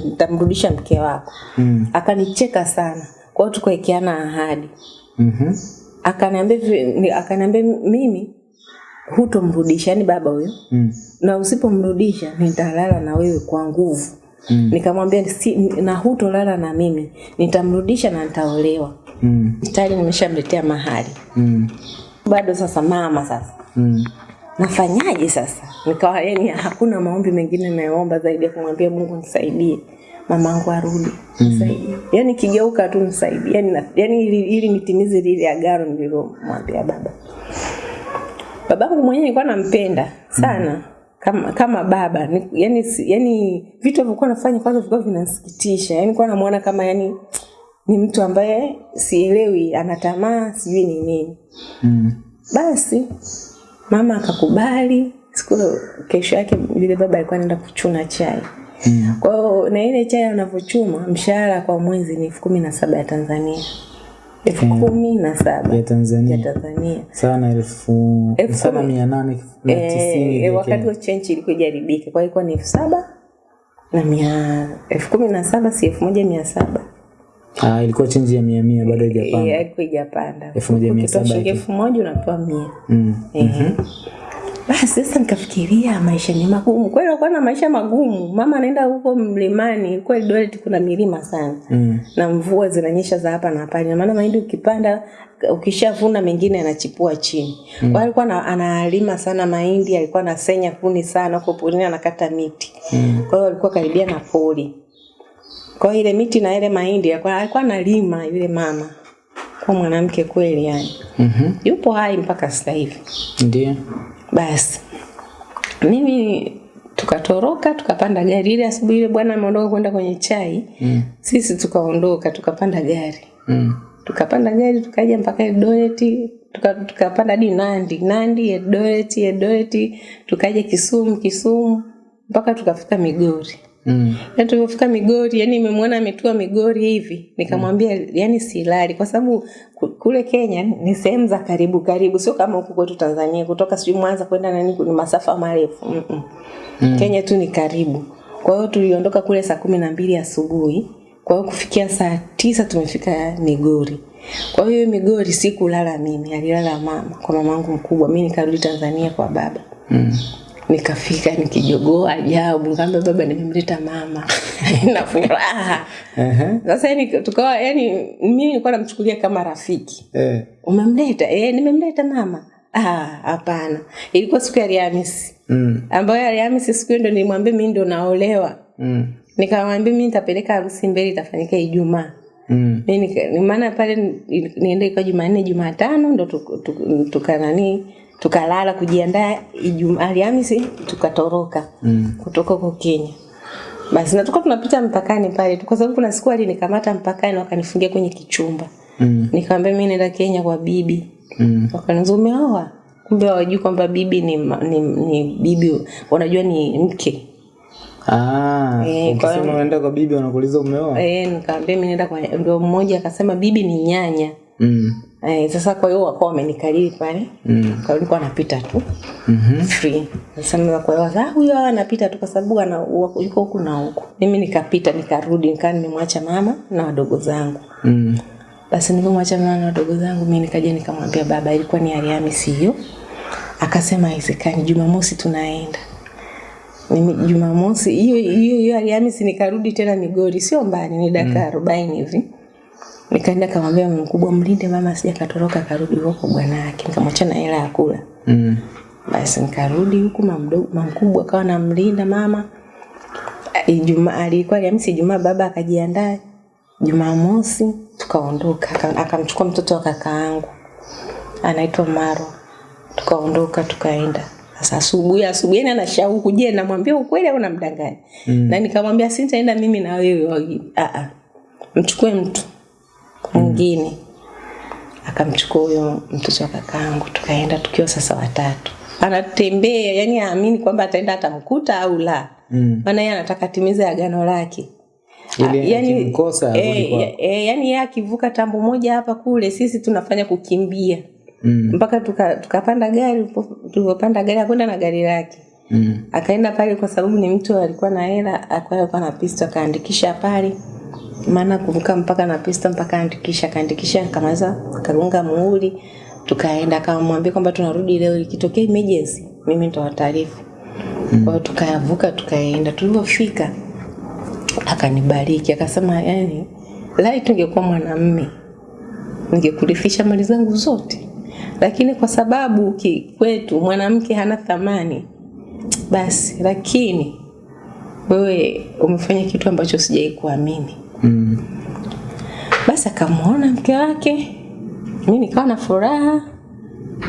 nitamrudisha mke wako. Mm. Akanicheka sana. Kwa hiyo tukawekeana ahadi Mhm. akaniambia akaniambia mimi hutomrudisha yani baba huyo Mm. na usipomrudisha nitalala na wewe kwa nguvu Mm. nikamwambia si, na hutolala na mimi nitamrudisha na nitaolewa Mm. tayari nimeshamletea mahali Mm. bado sasa mama sasa Mm. nafanyaje sasa nikawa yani hakuna maombi mengine nayoomba zaidi ya kumwambia mungu nisaidie mamangu arudi nisaidie yani kigeuka tu nisaidie yani, yani ili, ili nitimize lile agano nililomwambia baba babangu mwenyewe nilikuwa nampenda sana mm kama kama baba ni, yani, yani vitu alivyokuwa nafanya kwanza vilikuwa vinasikitisha yani kuwa namuona kama yani ni mtu ambaye sielewi ana tamaa sijui ni nini. Mm. basi mama akakubali siku kesho yake yule baba alikuwa anaenda kuchuna chai. Mm. kwa hiyo na ile chai anavyochuma mshahara kwa mwezi ni elfu kumi na saba ya tanzania. Elfu kumi na saba Ya ya Tanzania. tanzania Sana elfu Elfu sana mia nane na Eh, wakati wa chenchi ilikuwa ijaribika kwa hiyo ilikuwa ni elfu saba na mia elfu kumi na saba si elfu moja mia saba Ah, ilikuwa chenji ya mia mia bado Eh, haijapanda. ilikuwa ijapanda Elfu moja mia saba shilingi elfu moja unapewa mia Mm. Ehe. Basi sasa nikafikiria maisha ni magumu. Kweli alikuwa na maisha magumu. Mama anaenda huko mlimani, kweli Eldoret kuna milima sana. Mm. Na mvua zinanyesha za hapa na pale. Na maana mahindi ukipanda ukishavuna mengine yanachipua chini. Mm. Kwa alikuwa na, analima sana mahindi, alikuwa anasenya kuni sana huko porini anakata miti. mm. Kwa hiyo alikuwa karibia na pori. Kwa ile miti na ile mahindi alikuwa analima yule mama. Kwa mwanamke kweli yani. Mhm. Yupo hai mpaka sasa hivi. Ndio. Basi mimi tukatoroka tukapanda gari ile asubuhi ile bwana ameondoka kwenda kwenye chai Mm. sisi tukaondoka tukapanda gari Mm. tukapanda gari tukaja mpaka Eldoret tuka- tukapanda hadi Nandi Nandi Eldoret Eldoret tukaja Kisumu Kisumu mpaka tukafika Migori Mm. na tulipofika Migori, yani nimemwona ametua Migori hivi, nikamwambia mm. yani silali, kwa sababu kule Kenya ni sehemu za karibu karibu, sio kama huku kwetu Tanzania, kutoka sijui Mwanza kwenda nani ni masafa marefu Mm mm -mm. Kenya tu ni karibu. Kwa hiyo tuliondoka kule saa kumi na mbili asubuhi, kwa hiyo kufikia saa tisa tumefika Migori. Kwa hiyo Migori sikulala mimi, alilala mama kwa mamangu mkubwa, mimi nikarudi Tanzania kwa baba Mm. Nikafika nikijogoa ajabu. Nikamwambia baba nimemleta mama. Na furaha. Sasa yani tukawa yani mimi nilikuwa namchukulia kama rafiki. Eh. umemleta? Eh nimemleta mama. Ah hapana. Ilikuwa siku ya Alhamisi. Mm. ambayo Alhamisi siku ndo nilimwambia mimi ndo naolewa. Mm. nikamwambia mimi nitapeleka harusi mbele itafanyika Ijumaa. Mm. mimi maana pale ni- niende kwa Jumanne Jumatano ndo tukanani tuka, tukalala kujiandaa Ijumaa Alhamisi tukatoroka Mm. kutoka huko Kenya. Basi na tulikuwa tunapita mpakani pale kwa sababu kuna siku alinikamata mpakani wakanifungia kwenye kichumba. Mm. Nikamwambia mimi naenda Kenya kwa bibi. Mm. Wakaniambia umeoa? Kumbe hawajui kwamba bibi ni, ni, ni bibi, wanajua ni mke. Ah, e, kwa ukisema unaenda kwa bibi wanakuuliza umeoa? Eh, nikamwambia mimi naenda kwa ndio mmoja akasema bibi ni nyanya. Mm. Eh, sasa kwa hiyo wakawa wamenikariri pale. Mm. Kwa hiyo anapita napita tu. Mhm. Free. Sasa mimi kwa hiyo ah huyo anapita tu kwa sababu ana yuko huku na huku. Mimi nikapita nikarudi nikaa nimemwacha mama na wadogo zangu. Mm. Basi nilipomwacha mama na wadogo zangu mimi nikaja nikamwambia baba ilikuwa ni Ariami hiyo. Akasema haiwezekani Jumamosi tunaenda. Mimi Jumamosi hiyo hiyo hiyo Alhamisi nikarudi tena Migori sio mbali ni dakika 40 hivi. Nikaenda kamwambia mume mkubwa mlinde mama asije katoroka karudi huko bwana yake. Nikamwacha na hela ya kula. Mm. Basi nikarudi huku mama mkubwa akawa namlinda mama. Ijumaa alikuwa Alhamisi Ijumaa baba akajiandaa. Jumamosi tukaondoka akamchukua mtoto wa kakaangu anaitwa Maro. Tukaondoka tukaenda. Sasa asubuhi asubuhi yani ana shauku je namwambia ukweli au namdanganya? Mm. Na nikamwambia sitaenda mimi na wewe. Ah ah. Mchukue mtu mwingine. mm. Akamchukua huyo mtoto wa kakaangu tukaenda tukiwa sasa watatu. Anatembea yani aamini kwamba ataenda atamkuta au la. Mm. Maana yeye anataka timize agano lake. yani e, e, eh, yani yeye akivuka tambo moja hapa kule sisi tunafanya kukimbia Mm. mpaka tukapanda tuka- gari tulipopanda gari akwenda na gari lake Mm. akaenda pale kwa sababu ni mtu alikuwa na hela alikuwa na pisto akaandikisha pale maana kuvuka mpaka na pista mpaka andikisha kaandikisha kamaweza kagonga muhuri tukaenda akamwambia kwamba tunarudi leo ikitokea emergency mimi nitawataarifu kwa hiyo tukavuka tukaenda. Tulivyofika akanibariki akasema yani lai tungekuwa mwanamme ningekurifisha mali zangu zote. Lakini kwa sababu ki- kwetu mwanamke hana thamani basi lakini wewe umefanya kitu ambacho sijai kuamini Mm. basi akamwona mke wake mi nikawa na furaha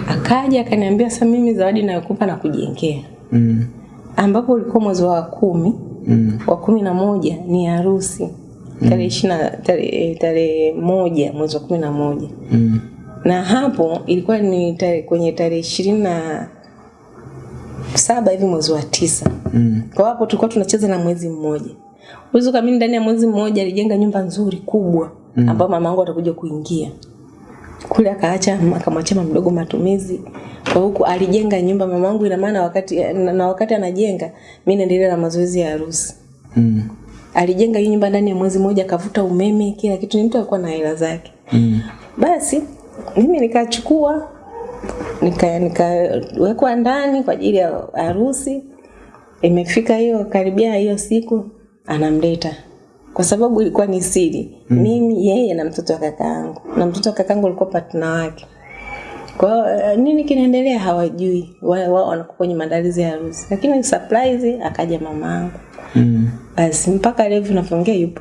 akaja akaniambia sasa mimi zawadi nayokupa na kujengea Mm. ambapo ulikuwa mwezi wa kumi Mm. wa kumi na moja ni harusi tarehe ishirina tarehe tarehe moja mwezi wa kumi na moja Mm. na hapo ilikuwa ni tare, kwenye tarehe ishirini na saba hivi mwezi wa tisa Mm. kwa hapo tulikuwa tunacheza na mwezi mmoja uwezi mimi ndani ya mwezi mmoja alijenga nyumba nzuri kubwa mm. ambayo mama yangu atakuja kuingia kule akaacha akamwachia mdogo matumizi kwa huku alijenga nyumba mama yangu ina maana wakati na, na wakati anajenga mimi naendelea na mazoezi ya harusi Mm. alijenga hii nyumba ndani ya mwezi mmoja akavuta umeme kila kitu ni mtu alikuwa na hela zake Mm. basi mimi nikachukua nika nikawekwa ndani kwa ajili ya harusi imefika hiyo karibia hiyo siku anamleta. Kwa sababu ilikuwa ni siri. Mm. mimi yeye na mtoto wa kakaangu na mtoto wa kakaangu alikuwa partner wake. Kwa eh, nini kinaendelea hawajui. Wao wa, wanakuwa kwenye maandalizi ya harusi. Lakini surprise akaja mamangu Mm. basi mpaka leo tunavyoongea yupo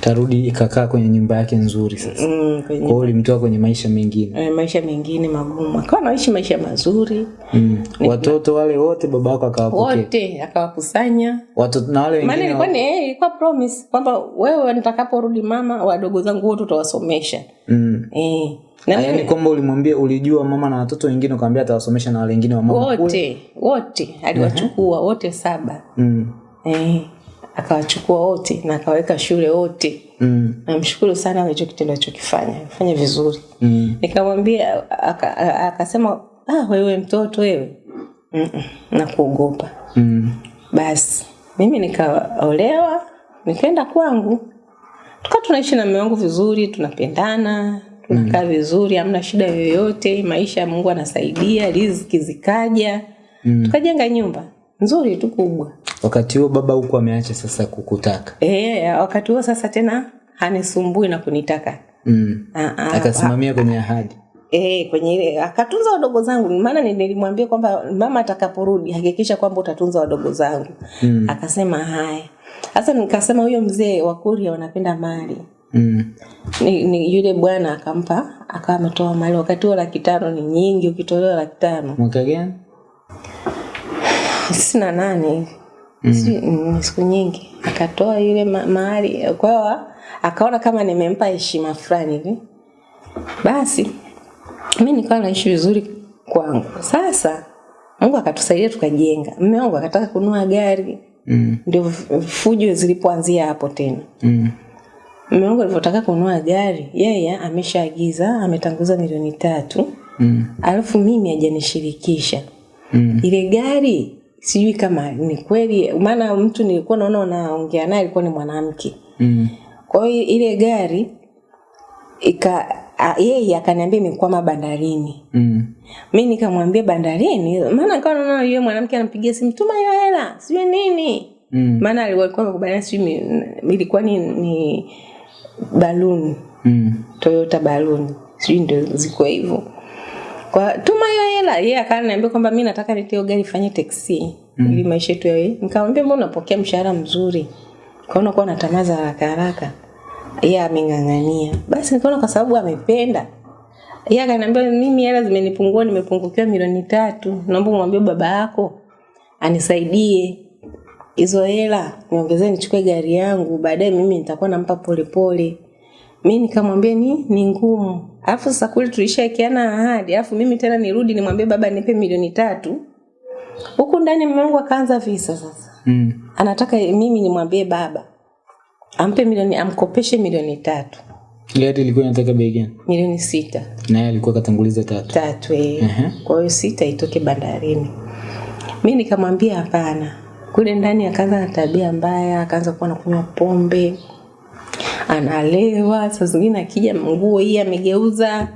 Karudi ikakaa kwenye nyumba yake nzuri sasa. mm, kwenye Kwa hiyo ulimtoa kwenye maisha mengine. eh, maisha mengine magumu akawa anaishi maisha mazuri Mm. Watoto wale wote baba yako akawapokea. wote akawakusanya Watoto na wale maana wengine ilikuwa ni eh, ilikuwa promise kwamba wewe nitakaporudi mama wadogo zangu wote utawasomesha mm. eh. na yaani kwamba ulimwambia ulijua mama na watoto wengine ukamwambia atawasomesha na wale wengine wa mama kule. wote wote aliwachukua wote saba mm. eh, akawachukua wote na akaweka shule wote Mm. namshukuru sana alicho kitendo alichokifanya fanya vizuri Mm. nikamwambia aka- akasema ah, wewe mtoto wewe Mm-mm, nakuogopa Mm. basi mimi nikaolewa nikaenda kwangu tukawa tunaishi na mume wangu vizuri tunapendana tunakaa mm. vizuri hamna shida yoyote maisha mungu anasaidia riziki zikaja Mm. tukajenga nyumba nzuri tu kubwa. Wakati huo baba huku ameacha sasa kukutaka. E, wakati huo sasa tena hanisumbui na kunitaka. Mm. Ah, ah, akasimamia kwenye ahadi. Eh, kwenye ile akatunza wadogo zangu. Maana ni- nilimwambia kwamba mama atakaporudi hakikisha kwamba utatunza wadogo zangu. Mm. akasema haya sasa nikasema huyo mzee wa kuria wanapenda mali. Mm. ni, ni yule bwana akampa akawa ametoa mali. Wakati huo laki tano ni nyingi ukitolewa laki tano. Mwaka gani tisini na nane mm. Si- siku nyingi akatoa yule ma- mahali kwa hiyo akaona kama nimempa heshima fulani hivi basi mi nikawa naishi vizuri kwangu sasa mungu akatusaidia tukajenga mme wangu akataka kunua gari mm. ndio fujo zilipoanzia hapo tena Mm. mume wangu alivyotaka kununua gari yeye ameshaagiza ametanguza milioni tatu Mm. alafu mimi hajanishirikisha Mm. ile gari sijui kama ni kweli maana mtu nilikuwa naona unaongea naye alikuwa ni mwanamke Mm. kwa hiyo ile gari ika yeye akaniambia imekwama bandarini Mm. mi nikamwambia bandarini maana kawa naona yule mwanamke anampigia simu tuma hiyo hela sijui nini Mm. maana alikuwa amekubaliana sijui ilikuwa ni, ni baluni Mm. toyota baluni sijui ndo ziko hivyo kwa tuma hiyo hela yeye yeah, akaniambia kwamba mi nataka niteo gari fanye teksi mm. ili maisha yetu yawe nikamwambia mbona unapokea mshahara mzuri? Kaona kuwa natamaa za haraka haraka. Yeye yeah, ameng'ang'ania. Basi nikaona kwa sababu amependa. Yeye akaniambia mimi hela zimenipungua nimepungukiwa milioni tatu. Naomba umwambie baba yako anisaidie hizo hela. Niongezee nichukue gari yangu. Baadaye mimi nitakuwa nampa polepole mi nikamwambia ni ni ngumu alafu sasa kule tulishaekeana ahadi alafu mimi tena nirudi nimwambie baba nipe milioni tatu huku ndani mume wangu akaanza visa sasa Mm. anataka mimi nimwambie baba ampe milioni amkopeshe milioni tatu Gari ilikuwa inataka bei gani? milioni sita Na yeye alikuwa katanguliza tatu. tatu eh. uh-huh. kwa hiyo sita itoke bandarini mi nikamwambia hapana kule ndani akaanza na tabia mbaya akaanza kuwa nakunywa pombe analewa saa zingine akija nguo hii amegeuza.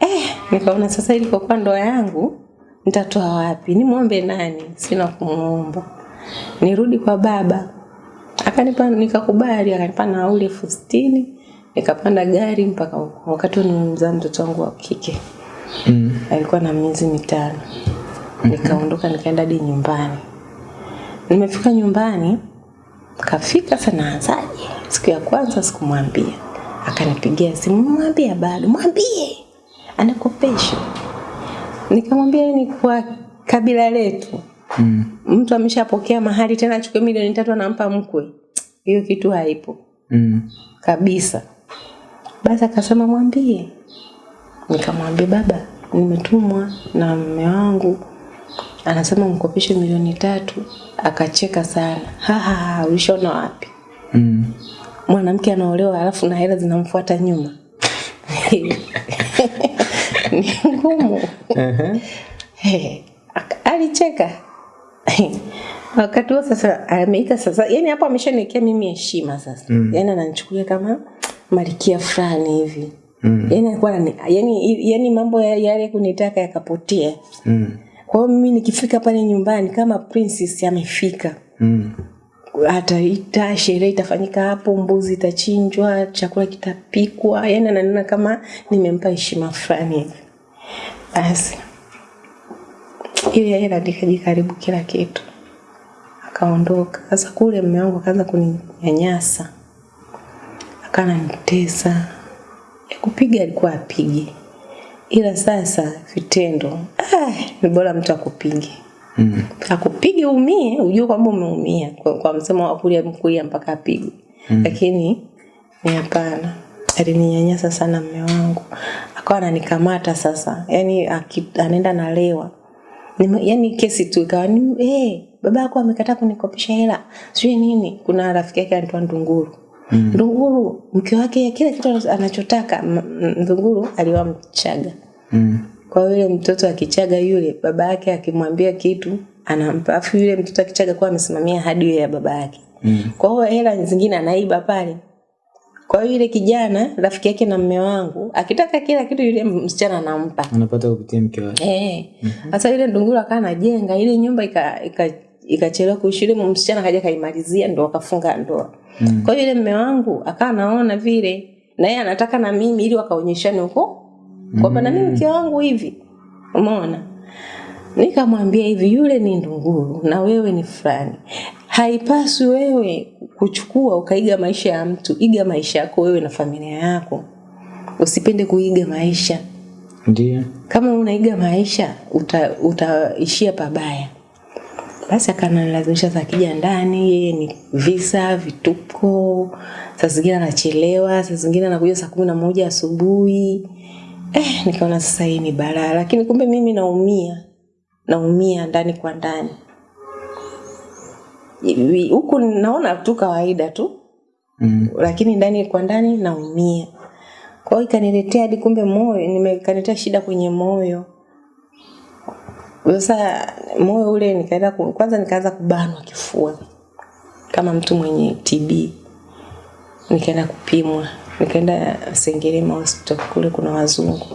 Eh, nikaona sasa ilikokuwa ndoa yangu nitatoa wapi? Nimwombe nani? Sina kumwomba nirudi kwa baba. Akanipa nikakubali akanipa nauli elfu sitini nikapanda gari mpaka huko. Wakati huo nimemzaa mtoto wangu wa kike. Mm. alikuwa na miezi mitano. Nikaondoka nikaenda hadi nyumbani. Nimefika nyumbani kafika sana anzaje siku ya kwanza sikumwambia. Akanipigia simu mwambie bado mwambie. Anakopesha. Nikamwambia ni kwa kabila letu. Mm. mtu ameshapokea mahali tena achukue milioni tatu anampa mkwe. Hiyo kitu haipo. Mm. kabisa. Basi akasema mwambie. Nikamwambia baba nimetumwa na mme wangu anasema mkopeshe milioni tatu akacheka sana haha ulishaona wapi Mm. mwanamke anaolewa alafu na hela zinamfuata nyuma ni ngumu uh -huh. hey, alicheka wakati huo sasa ameita sasa yani hapo ameshaniwekea mimi heshima sasa mm. yani ananichukulia kama malikia fulani hivi mm. yani alikuwa yani, yani mambo ya- yale kunitaka yakapotea Mm. Kwa hiyo mimi nikifika pale nyumbani kama princess amefika. Mm. ataita sherehe itafanyika hapo mbuzi itachinjwa chakula kitapikwa. Yani ananiona kama nimempa heshima fulani. Hivi basi. Ile hela nikajikaribu kila kitu. Akaondoka. Sasa kule mume wangu akaanza kuninyanyasa. Akananitesa ya kupiga alikuwa apige ila sasa vitendo ah, ni bora mtu akupige. Mm. akupige umie ujue kwamba umeumia. Kwa, kwa msemo wa kulia mkulia mpaka apigwe. Mm. lakini ni hapana. Alininyanyasa sana mme wangu. Akawa ananikamata sasa. Yani anaenda nalewa yani kesi tu ikawa ni hey, baba yako amekataa kunikopesha hela. Sijui nini. Kuna rafiki yake anaitwa ndunguru. Ndunguru mke wake kila kitu anachotaka ndunguru aliwa mchaga Mm. kwa yule mtoto akichaga yule baba yake akimwambia kitu anampa afu yule mtoto akichaga kwa amesimamia hadi ya baba yake Mm. kwa hiyo hela zingine anaiba pale kwa hiyo yule kijana rafiki yake na mme wangu akitaka kila kitu yule msichana anampa Anapata kupitia mke wake. Eh. Sasa yule ndunguru akawa anajenga ile nyumba ika ika ikachelewa kuishi yule msichana kaja kaimalizia ndo akafunga ndoa. Mm. Kwa hiyo yule mme wangu akawa naona vile na yeye anataka na mimi ili wakaonyeshane huko kwamba na mimi mke wangu hivi. Umeona? Nikamwambia hivi yule ni ndunguru na wewe ni fulani. Haipaswi wewe kuchukua ukaiga maisha ya mtu, iga maisha yako wewe na familia yako. Usipende kuiga maisha Ndio. kama unaiga maisha uta, utaishia pabaya basi akanalazimisha saa kija ndani yeye ni visa vituko saa zingine anachelewa saa zingine anakuja saa kumi na moja asubuhi eh, nikaona sasa hii ni balaa lakini kumbe mimi naumia naumia ndani kwa ndani huku naona tu kawaida tu Mm. lakini ndani kwa ndani naumia. Kwa hiyo ikaniletea hadi kumbe moyo, nimekaniletea shida kwenye moyo. Sasa moyo ule nikaenda kwanza nikaanza kubanwa kifua. Kama mtu mwenye TB. Nikaenda kupimwa, nikaenda Sengerema hospital. Kule kuna wazungu.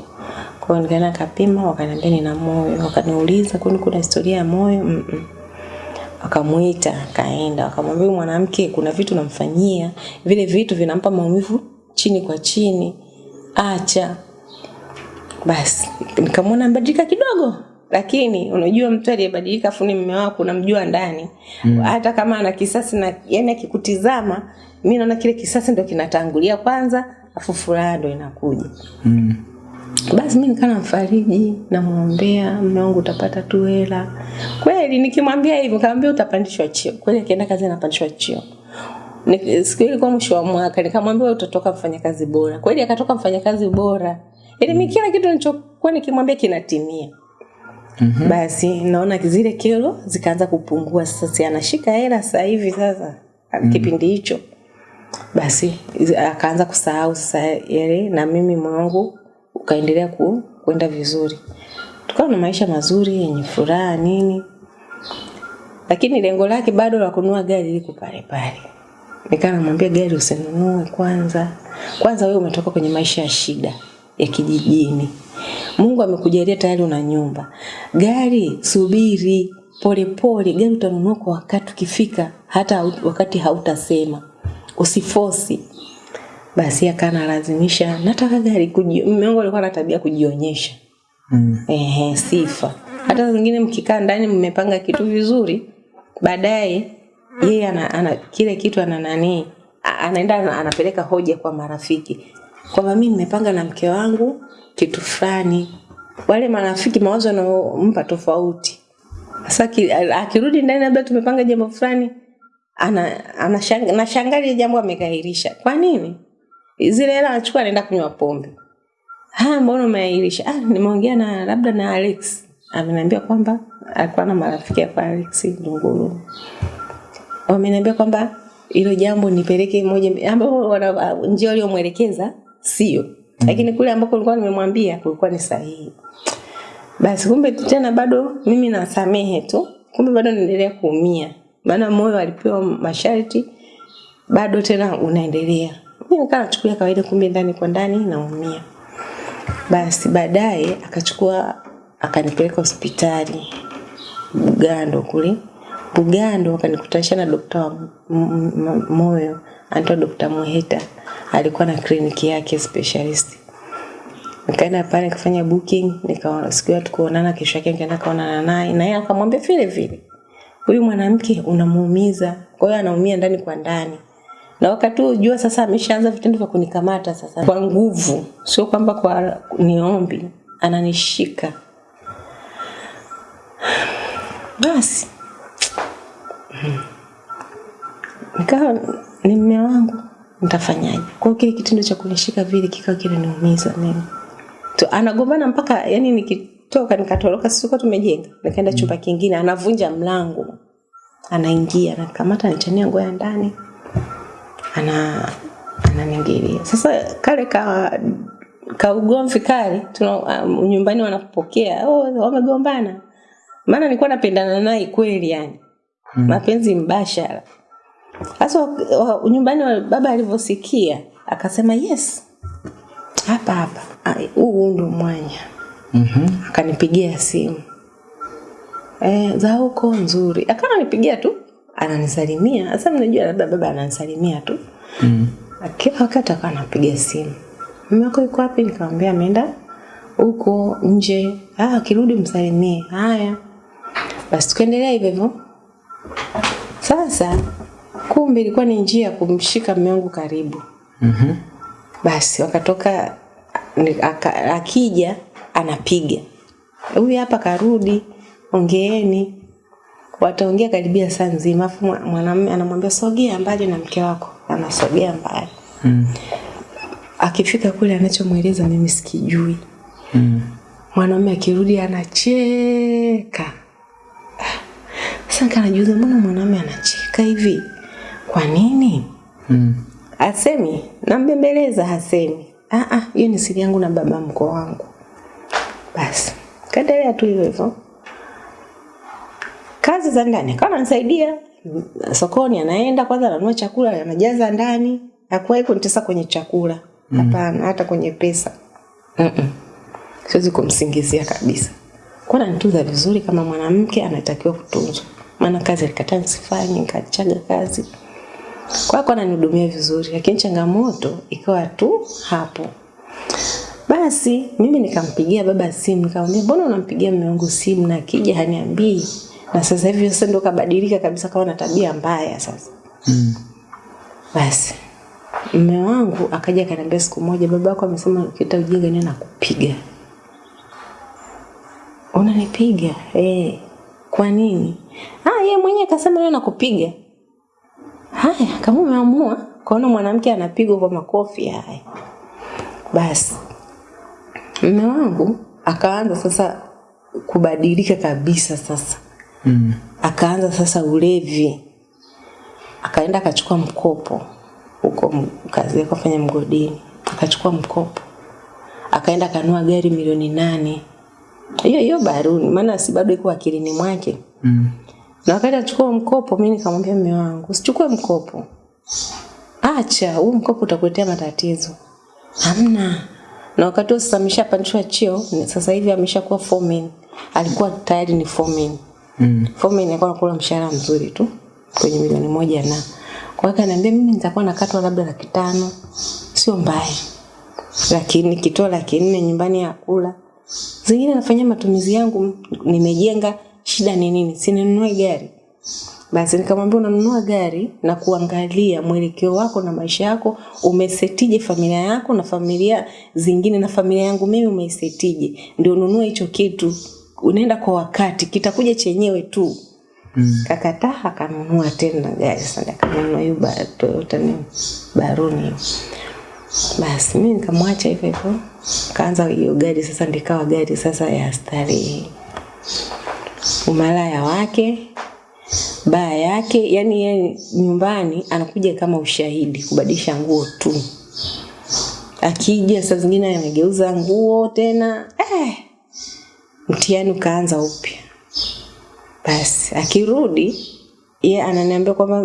Kwa hiyo nikaenda kapima, wakaniambia nina moyo, wakaniuliza kwani kuna historia ya moyo? Mm -mm wakamuita akaenda. Wakamwambia mwanamke kuna vitu namfanyia. Vile vitu vinampa maumivu chini kwa chini. Acha. Basi nikamwona mbadilika kidogo lakini unajua mtu aliyebadilika afu ni mume wako unamjua ndani. Mm. hata kama ana kisasi na yani akikutizama mi naona kile kisasi ndo kinatangulia kwanza afu furaha ndo inakuja. Mm. basi mi nikana mfariji namwombea mume wangu utapata tu hela. Kweli nikimwambia hivyo kaambia utapandishwa chio kweli akienda kazi anapandishwa chio siku ilikuwa mwisho wa mwaka nikamwambia utatoka mfanyakazi bora. Kweli akatoka mfanyakazi bora. Yani mi kila kitu nilichokuwa nikimwambia kinatimia mm-hmm. basi naona zile kero zikaanza kupungua. Sasa si anashika hela sasa hivi sasa mm-hmm. kipindi hicho. Basi akaanza kusahau sasa yale na mimi mwangu ukaendelea ku, kwenda vizuri. Tukawa na maisha mazuri yenye furaha nini. Lakini lengo lake bado la kununua gari liko pale pale. Nikaa namwambia gari usinunue kwanza. Kwanza wewe umetoka kwenye maisha ya shida ya kijijini. Mungu amekujalia tayari una nyumba. Gari subiri polepole gari utanunua kwa wakati ukifika hata wakati hautasema. Usifosi. Basi akanalazimisha nataka gari mume wangu alikuwa na tabia kujionyesha. Mm. Ehe, sifa. Hata zingine mkikaa ndani mmepanga kitu vizuri, baadaye yeye ana, ana kile kitu ana nani anaenda anapeleka hoja kwa marafiki kwamba mimi nimepanga na mke wangu kitu fulani. Wale marafiki mawazo anaompa tofauti. Sasa ki- akirudi ndani labda tumepanga jambo fulani ana anashanga nashangaa jambo amekairisha. Kwa nini? Zile hela anachukua anaenda kunywa pombe. Ah, mbona umeahirisha? Ah, nimeongea na labda na Alex. Ameniambia kwamba alikuwa na marafiki kwa Alex Ndunguru. Wameniambia kwamba hilo jambo nipeleke moja ambao njia waliomwelekeza sio. Lakini kule ambako nilikuwa nimemwambia kulikuwa ni sahihi. Basi kumbe tena bado mimi nasamehe tu. Kumbe bado naendelea kuumia. Maana moyo alipewa masharti bado tena unaendelea. Mimi nikaa nachukulia kawaida kumbe ndani kwa ndani naumia. Basi baadaye akachukua akanipeleka hospitali Bugando kule. Bugando akanikutanisha na dokta wa moyo anaitwa Dokta Muheta, alikuwa na kliniki yake specialist. Nikaenda pale kufanya booking, nikaona siku ya tukuonana, kesho yake nikaenda kaonana naye, na yeye akamwambia vile vile, huyu mwanamke unamuumiza, kwa hiyo anaumia ndani kwa ndani. Na wakati huo jua sasa ameshaanza vitendo vya kunikamata sasa. Kwa nguvu, sio kwamba kwa niombi, ananishika. Basi. Nikawa ni mme wangu, nitafanyaje? Kwa hiyo kile kitendo cha kunishika vile kikawa kinaniumiza mimi tu, anagombana mpaka yani nikitoka nikatoroka, sisi kwa tumejenga, nikaenda chumba kingine, anavunja mlango, anaingia, anakamata, anachania nguo ya ndani ana ananiingilia. Sasa kale ka ka ugomvi kale tuna um, nyumbani wanapokea oh, wamegombana. Maana nilikuwa napendana naye kweli yani. Mm. Mapenzi mbashara. Sasa wa- nyumbani baba alivyosikia akasema yes. Hapa hapa. Huu ndo mwanya. Mhm. Akanipigia simu. Eh, za huko nzuri. akananipigia ananipigia tu ananisalimia. Sasa mnajua labda baba ananisalimia tu. Mm. Kila wakati akawa anapiga simu. Mume wako yuko wapi? Nikamwambia ameenda huko nje. Ah, akirudi msalimie. Haya. Basi tukaendelea hivyo hivyo. Sasa kumbe ilikuwa ni njia ya kumshika mume wangu karibu. Mhm. Basi wakatoka aka- akija anapiga. Huyu hapa karudi, ongeeni. Wataongea karibia saa nzima, afu mwanamume anamwambia sogea mbali na mke wako, anasogea mbali. Mm. Akifika kule anachomweleza mimi sikijui. Mm. Mwanamume akirudi anacheka. Sasa kanajuza, mbona mwanamume anacheka hivi? Kwa nini? Mm. Asemi, nambembeleza hasemi. Ah ah, hiyo ni siri yangu na baba mkoo wangu. Basi, kaendelea tu hivyo hivyo. Kazi za ndani kama ananisaidia sokoni, anaenda kwanza ananua chakula anajaza ndani, hakuwahi kunitesa kwenye chakula. Hapana, mm. hata kwenye pesa. Mm -mm. Siwezi kumsingizia kabisa. Kwa ananitunza vizuri kama mwanamke anatakiwa kutunzwa. Maana kazi alikataa nisifanye, nikachaga kazi. Kwa hiyo ananihudumia vizuri, lakini changamoto ikawa tu hapo. Basi mimi nikampigia baba simu, nikamwambia mbona unampigia mume wangu simu na akija haniambii? Na sasa hivi sasa ndo kabadilika kabisa, kawa na tabia mbaya sasa. Mm. Basi mume wangu akaja akaniambia siku moja, baba yako amesema ukita ujinga nini nakupiga. Unanipiga? Eh. Kwa nini? Ah, yeye mwenyewe akasema leo nakupiga. Haya, kama umeamua kaona mwanamke anapigwa kwa makofi haya. Basi mume wangu akaanza sasa kubadilika kabisa sasa. Mm. Akaanza sasa ulevi. Akaenda akachukua mkopo huko kazi yake afanya mgodini. Akachukua mkopo. Akaenda akanua gari milioni nane. Hiyo hiyo baruni, maana si bado iko akilini mwake. Mm. Na wakati achukua mkopo, mimi nikamwambia mume wangu, usichukue mkopo. Acha, huu mkopo utakuletea matatizo. Hamna. Na wakati huo sasa ameshapandishwa cheo, sasa hivi ameshakuwa foreman. Alikuwa tayari ni foreman. Mm. Foreman alikuwa anakula mshahara mzuri tu kwenye milioni moja na. Kwa hiyo akaniambia mimi nitakuwa nakatwa labda laki tano. Sio mbaya. Lakini kitoa laki nne nyumbani ya kula. Zingine nafanyia matumizi yangu, nimejenga, shida ni nini? sininunue gari. Basi nikamwambia unanunua gari na kuangalia mwelekeo wako na maisha yako, umesetije familia yako na familia zingine na familia yangu mimi umeisetije, ndio ununue hicho kitu. Unaenda kwa wakati, kitakuja chenyewe tu. Mm. Kakataa akanunua tena gari sasa, akanunua hiyo Toyota ni Baruni. Basi mimi nikamwacha hivyo hivyo, kaanza hiyo gari sasa, ndikawa gari sasa ya starehe, umalaya wake baa yake, yani yeye nyumbani anakuja kama ushahidi kubadilisha nguo tu. Akija saa zingine anageuza nguo tena, eh, mtihani ukaanza upya. Basi akirudi ye ananiambia kwamba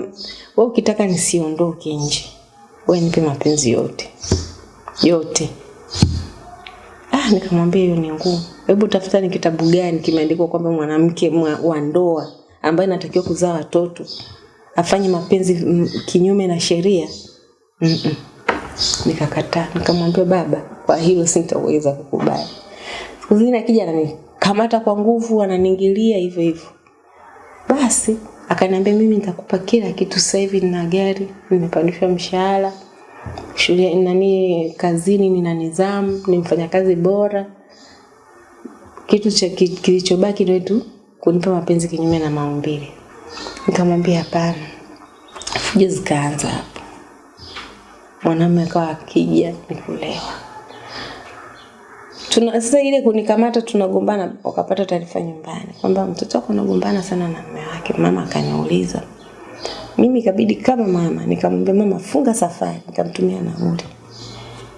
wewe ukitaka nisiondoke nje, wewe nipe mapenzi yote yote. Nikamwambia hiyo ni ngumu. Hebu tafuta ni kitabu gani kimeandikwa kwamba mwanamke mwa- wa ndoa ambaye anatakiwa kuzaa watoto afanye mapenzi m, kinyume na sheria. Mm -mm. Nikakataa, nikamwambia baba, kwa hilo sintaweza kukubali. Siku zingine akija ananikamata kwa nguvu, ananingilia hivyo hivyo. Basi akaniambia mimi nitakupa kila kitu, sasa hivi nina gari, nimepandishwa mshahara, shule nani kazini nina nidhamu, ni mfanyakazi bora. Kitu cha ki- kilichobaki ndio tu kunipa mapenzi kinyume na maumbile. Nikamwambia hapana. Fujo zikaanza hapo. Mwanamume akawa akija ni kulewa. Tuna, sasa ile kunikamata tunagombana, wakapata taarifa nyumbani kwamba mtoto wako anagombana sana na mume wake. Mama akaniuliza, mimi ikabidi kama mama nikamwambia mama, funga safari, nikamtumia nauli,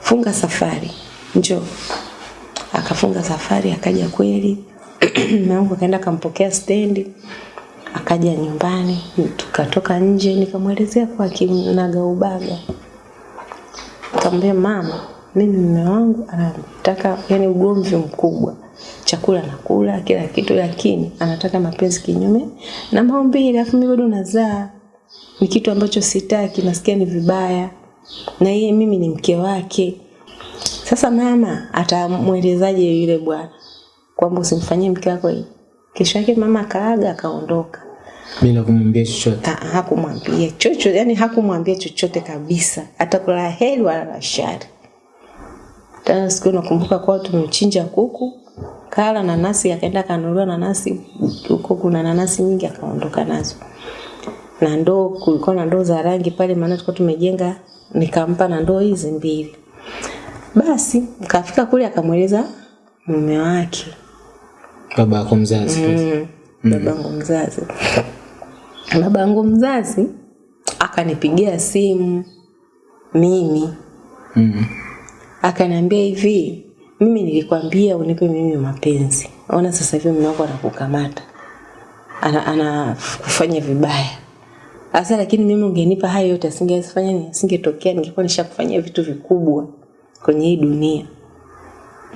funga safari, njo Akafunga safari, akaja kweli. Mume wangu akaenda akampokea stendi, akaja nyumbani, tukatoka nje, nikamwelezea kwa kinaga ubaga. Nikamwambia mama, mimi mume wangu anataka yani ugomvi mkubwa, chakula nakula kila kitu, lakini anataka mapenzi kinyume na maombi, alafu mimi bado nazaa, ni kitu ambacho sitaki, nasikia ni vibaya, na yeye mimi ni mke wake. Sasa mama atamwelezaje yule bwana kwamba usimfanyie mke wako hii? Kesho yake mama akaaga akaondoka. Bila kumwambia chochote. Ha- hakumwambia chochote, yani hakumwambia chochote kabisa, hata kwa heri wala la shari. Tena siku nakumbuka kwao tumechinja kuku, kala nanasi, akaenda akanunuliwa nanasi huko, kuna nanasi nyingi, akaondoka nazo na ndoo, kulikuwa na ndoo za rangi pale, maana tulikuwa tumejenga, nikampa na ndoo hizi mbili. Basi kafika kule akamweleza mume wake Baba yako mzazi. mm, babangu mzazi. Babangu mzazi akanipigia simu mimi Mm. akaniambia hivi mimi nilikwambia unipe mimi mapenzi ona sasa hivi mume wako anakukamata ana, ana kufanya vibaya sasa lakini mimi ungenipa hayo yote asingefanya nini asingetokea ningekuwa nishakufanyia vitu vikubwa kwenye hii dunia.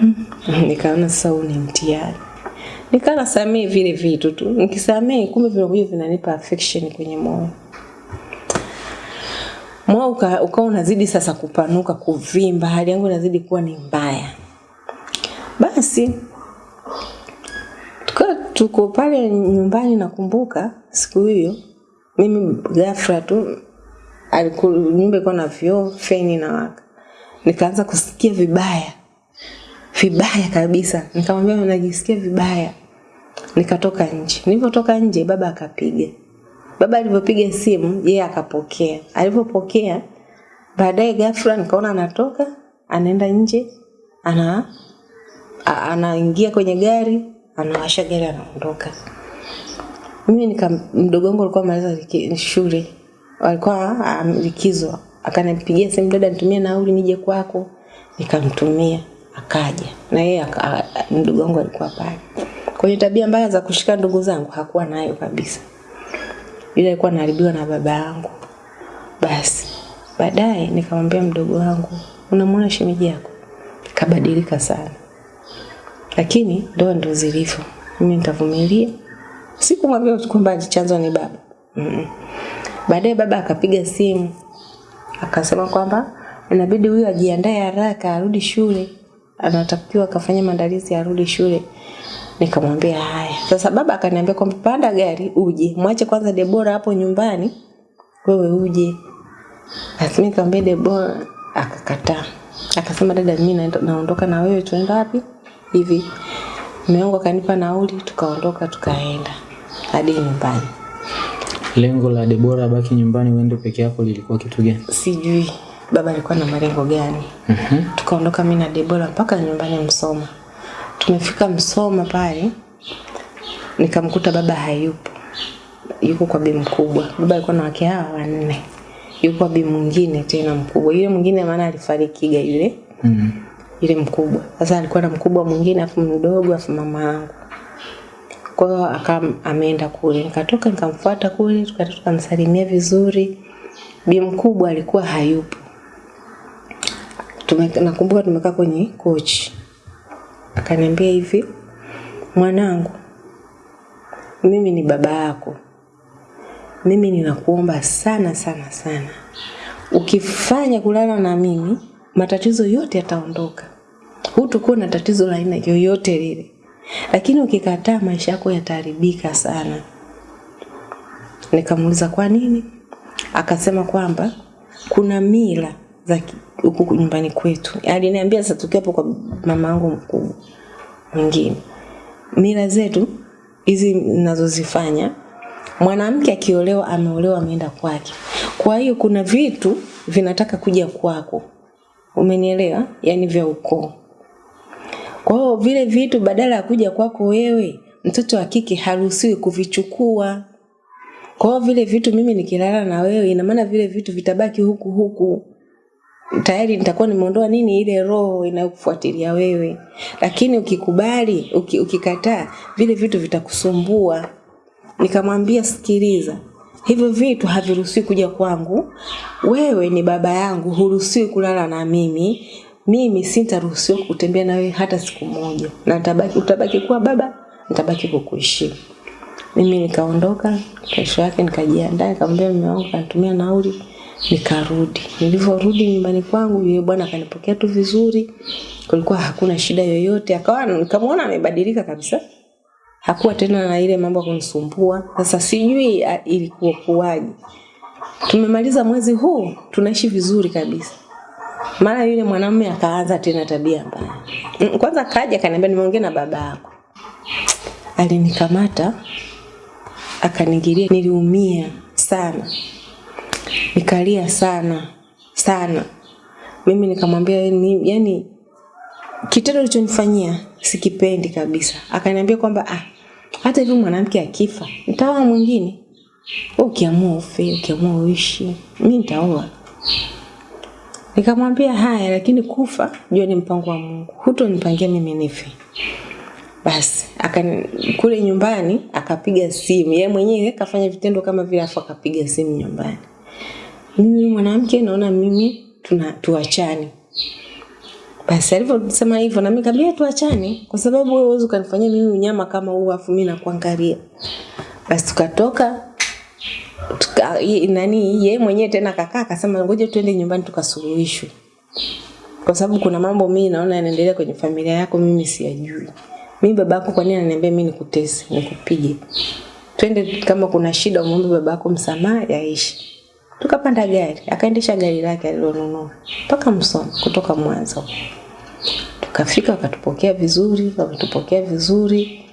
Mm. nikaona sasa huu ni mtihani. Nikawa nasamehe vile vitu tu. Nikisamehe kumbe vinakuja vinanipa affection kwenye moyo. Moyo uka- ukawa unazidi sasa kupanuka kuvimba hali yangu inazidi kuwa ni mbaya. Basi tuko pale nyumbani nakumbuka siku hiyo mimi ghafla tu aliku- nyumba ilikuwa na vioo feni na waka nikaanza kusikia vibaya. Vibaya kabisa. Nikamwambia najisikia vibaya? Nikatoka nje. Nilipotoka nje baba akapiga. Baba alivyopiga simu yeye akapokea. Alivyopokea baadaye ghafla nikaona anatoka anaenda nje ana anaingia kwenye gari anawasha gari anaondoka mimi nika mdogo wangu alikuwa amaliza liki- shule. Alikuwa um, likizo. Akanipigia simu dada nitumie nauli nije kwako. Nikamtumia. Akaja. Na yeye mdogo wangu alikuwa pale. Kwenye tabia mbaya za kushika ndugu zangu hakuwa nayo kabisa. Yule alikuwa anaharibiwa na baba yangu. Basi baadaye nikamwambia mdogo wangu unamwona shemeji yako? Kabadilika sana. Lakini ndoa ndo zilivyo. Mimi nitavumilia sikumwambia kwamba chanzo ni baba. Mm-mm. baadaye baba akapiga simu akasema kwamba inabidi huyu ajiandae haraka arudi shule. Anatakiwa akafanya maandalizi arudi shule. Nikamwambia haya. Sasa baba akaniambia kwamba panda gari uje. Mwache kwanza debora hapo nyumbani wewe uje. Mimi nikamwambia debora akakataa akasema dada mimi naondoka na wewe tuenda wapi? Hivi. Mume akanipa nauli tukaondoka tukaenda hadi nyumbani Lengo la Debora abaki nyumbani uende peke yako lilikuwa kitu gani? sijui baba alikuwa na malengo gani Mhm. tukaondoka mimi na Debora mpaka nyumbani Msoma. Tumefika Msoma pale nikamkuta baba hayupo, yuko kwa bi mkubwa. Baba alikuwa na wake hawa wanne, yuko kwa bi mwingine tena mkubwa. Yule mwingine maana alifarikiga yule Mm. yule mkubwa. Sasa alikuwa na mkubwa mwingine afu mdogo afu mama yangu. Kwa hiyo aka ameenda kule, nikatoka nikamfuata kule, tukaenda tukamsalimia vizuri. Bi mkubwa alikuwa hayupo. Nakumbuka tumekaa kwenye kochi, akaniambia hivi, mwanangu, mimi ni baba yako, mimi ninakuomba sana sana sana, ukifanya kulala na mimi matatizo yote yataondoka, hutakuwa na tatizo la aina yoyote lile, lakini ukikataa maisha yako yataharibika sana. Nikamuuliza kwa nini? Akasema kwamba kuna mila za huku nyumbani kwetu. Aliniambia sasa tukiwa hapo kwa mama yangu mkubwa mwingine, mila zetu hizi ninazozifanya, mwanamke akiolewa, ameolewa, ameenda kwake. Kwa hiyo kuna vitu vinataka kuja kwako, umenielewa? Yaani vya ukoo. Kwa hiyo vile vitu badala ya kuja kwako wewe, mtoto wa kike haruhusiwi kuvichukua. Kwa hiyo vile vitu mimi nikilala na wewe, ina maana vile vitu vitabaki huku huku. Tayari nitakuwa nimeondoa nini ile roho inayokufuatilia wewe. Lakini ukikubali, uki, ukikataa, vile vitu vitakusumbua. Nikamwambia sikiliza, hivyo vitu haviruhusiwi kuja kwangu. Wewe ni baba yangu, huruhusiwi kulala na mimi. Mimi sintaruhusiwa kutembea na wewe hata siku moja, na nitabaki, utabaki kuwa baba, nitabaki kukuheshimu. Mimi nikaondoka, kesho yake nikajiandaa, nikamwambia mume wangu kanitumia nauli, nikarudi. Nilivyorudi nyumbani kwangu, yule bwana akanipokea tu vizuri, kulikuwa hakuna shida yoyote. Akawa nikamwona amebadilika kabisa, hakuwa tena na ile mambo kunisumbua. Sasa sijui ilikuwa kuwaje. Tumemaliza mwezi huu, tunaishi vizuri kabisa. Mara yule mwanamume akaanza tena tabia mbaya. Mm, Kwanza kaja akaniambia nimeongea na baba yako. Alinikamata akanigiria, niliumia sana, nikalia sana sana. Mimi nikamwambia yani, yani kitendo ulichonifanyia sikipendi kabisa. Akaniambia kwamba ah, hata hivi mwanamke akifa nitaoa mwingine. Wewe ukiamua ufe, ukiamua uishi, mimi nitaoa. Nikamwambia haya, lakini kufa jua ni mpango wa Mungu, hutonipangia mimi nife. Basi akani kule nyumbani akapiga simu, yeye mwenyewe kafanya vitendo kama vile, afu akapiga simu nyumbani, mimi mwanamke naona mimi tuna tuachane. Basi alivyosema hivyo na mimi nikamwambia tuachane, kwa sababu wewe huwezi ukanifanyia mimi unyama kama huu, afu mimi nakuangalia. Basi tukatoka tuka, nani ye mwenyewe tena kakaa akasema ngoja tuende nyumbani tukasuluhishwe, kwa sababu kuna mambo mimi naona yanaendelea kwenye familia yako, mimi siyajui. Mimi babako kwa nini ananiambia mimi nikutese, nikupige? Twende kama kuna shida umwombe babako msamaha yaishi. Tukapanda gari, akaendesha gari lake alilonunua mpaka Msoma kutoka Mwanza. Tukafika wakatupokea vizuri, wakatupokea vizuri.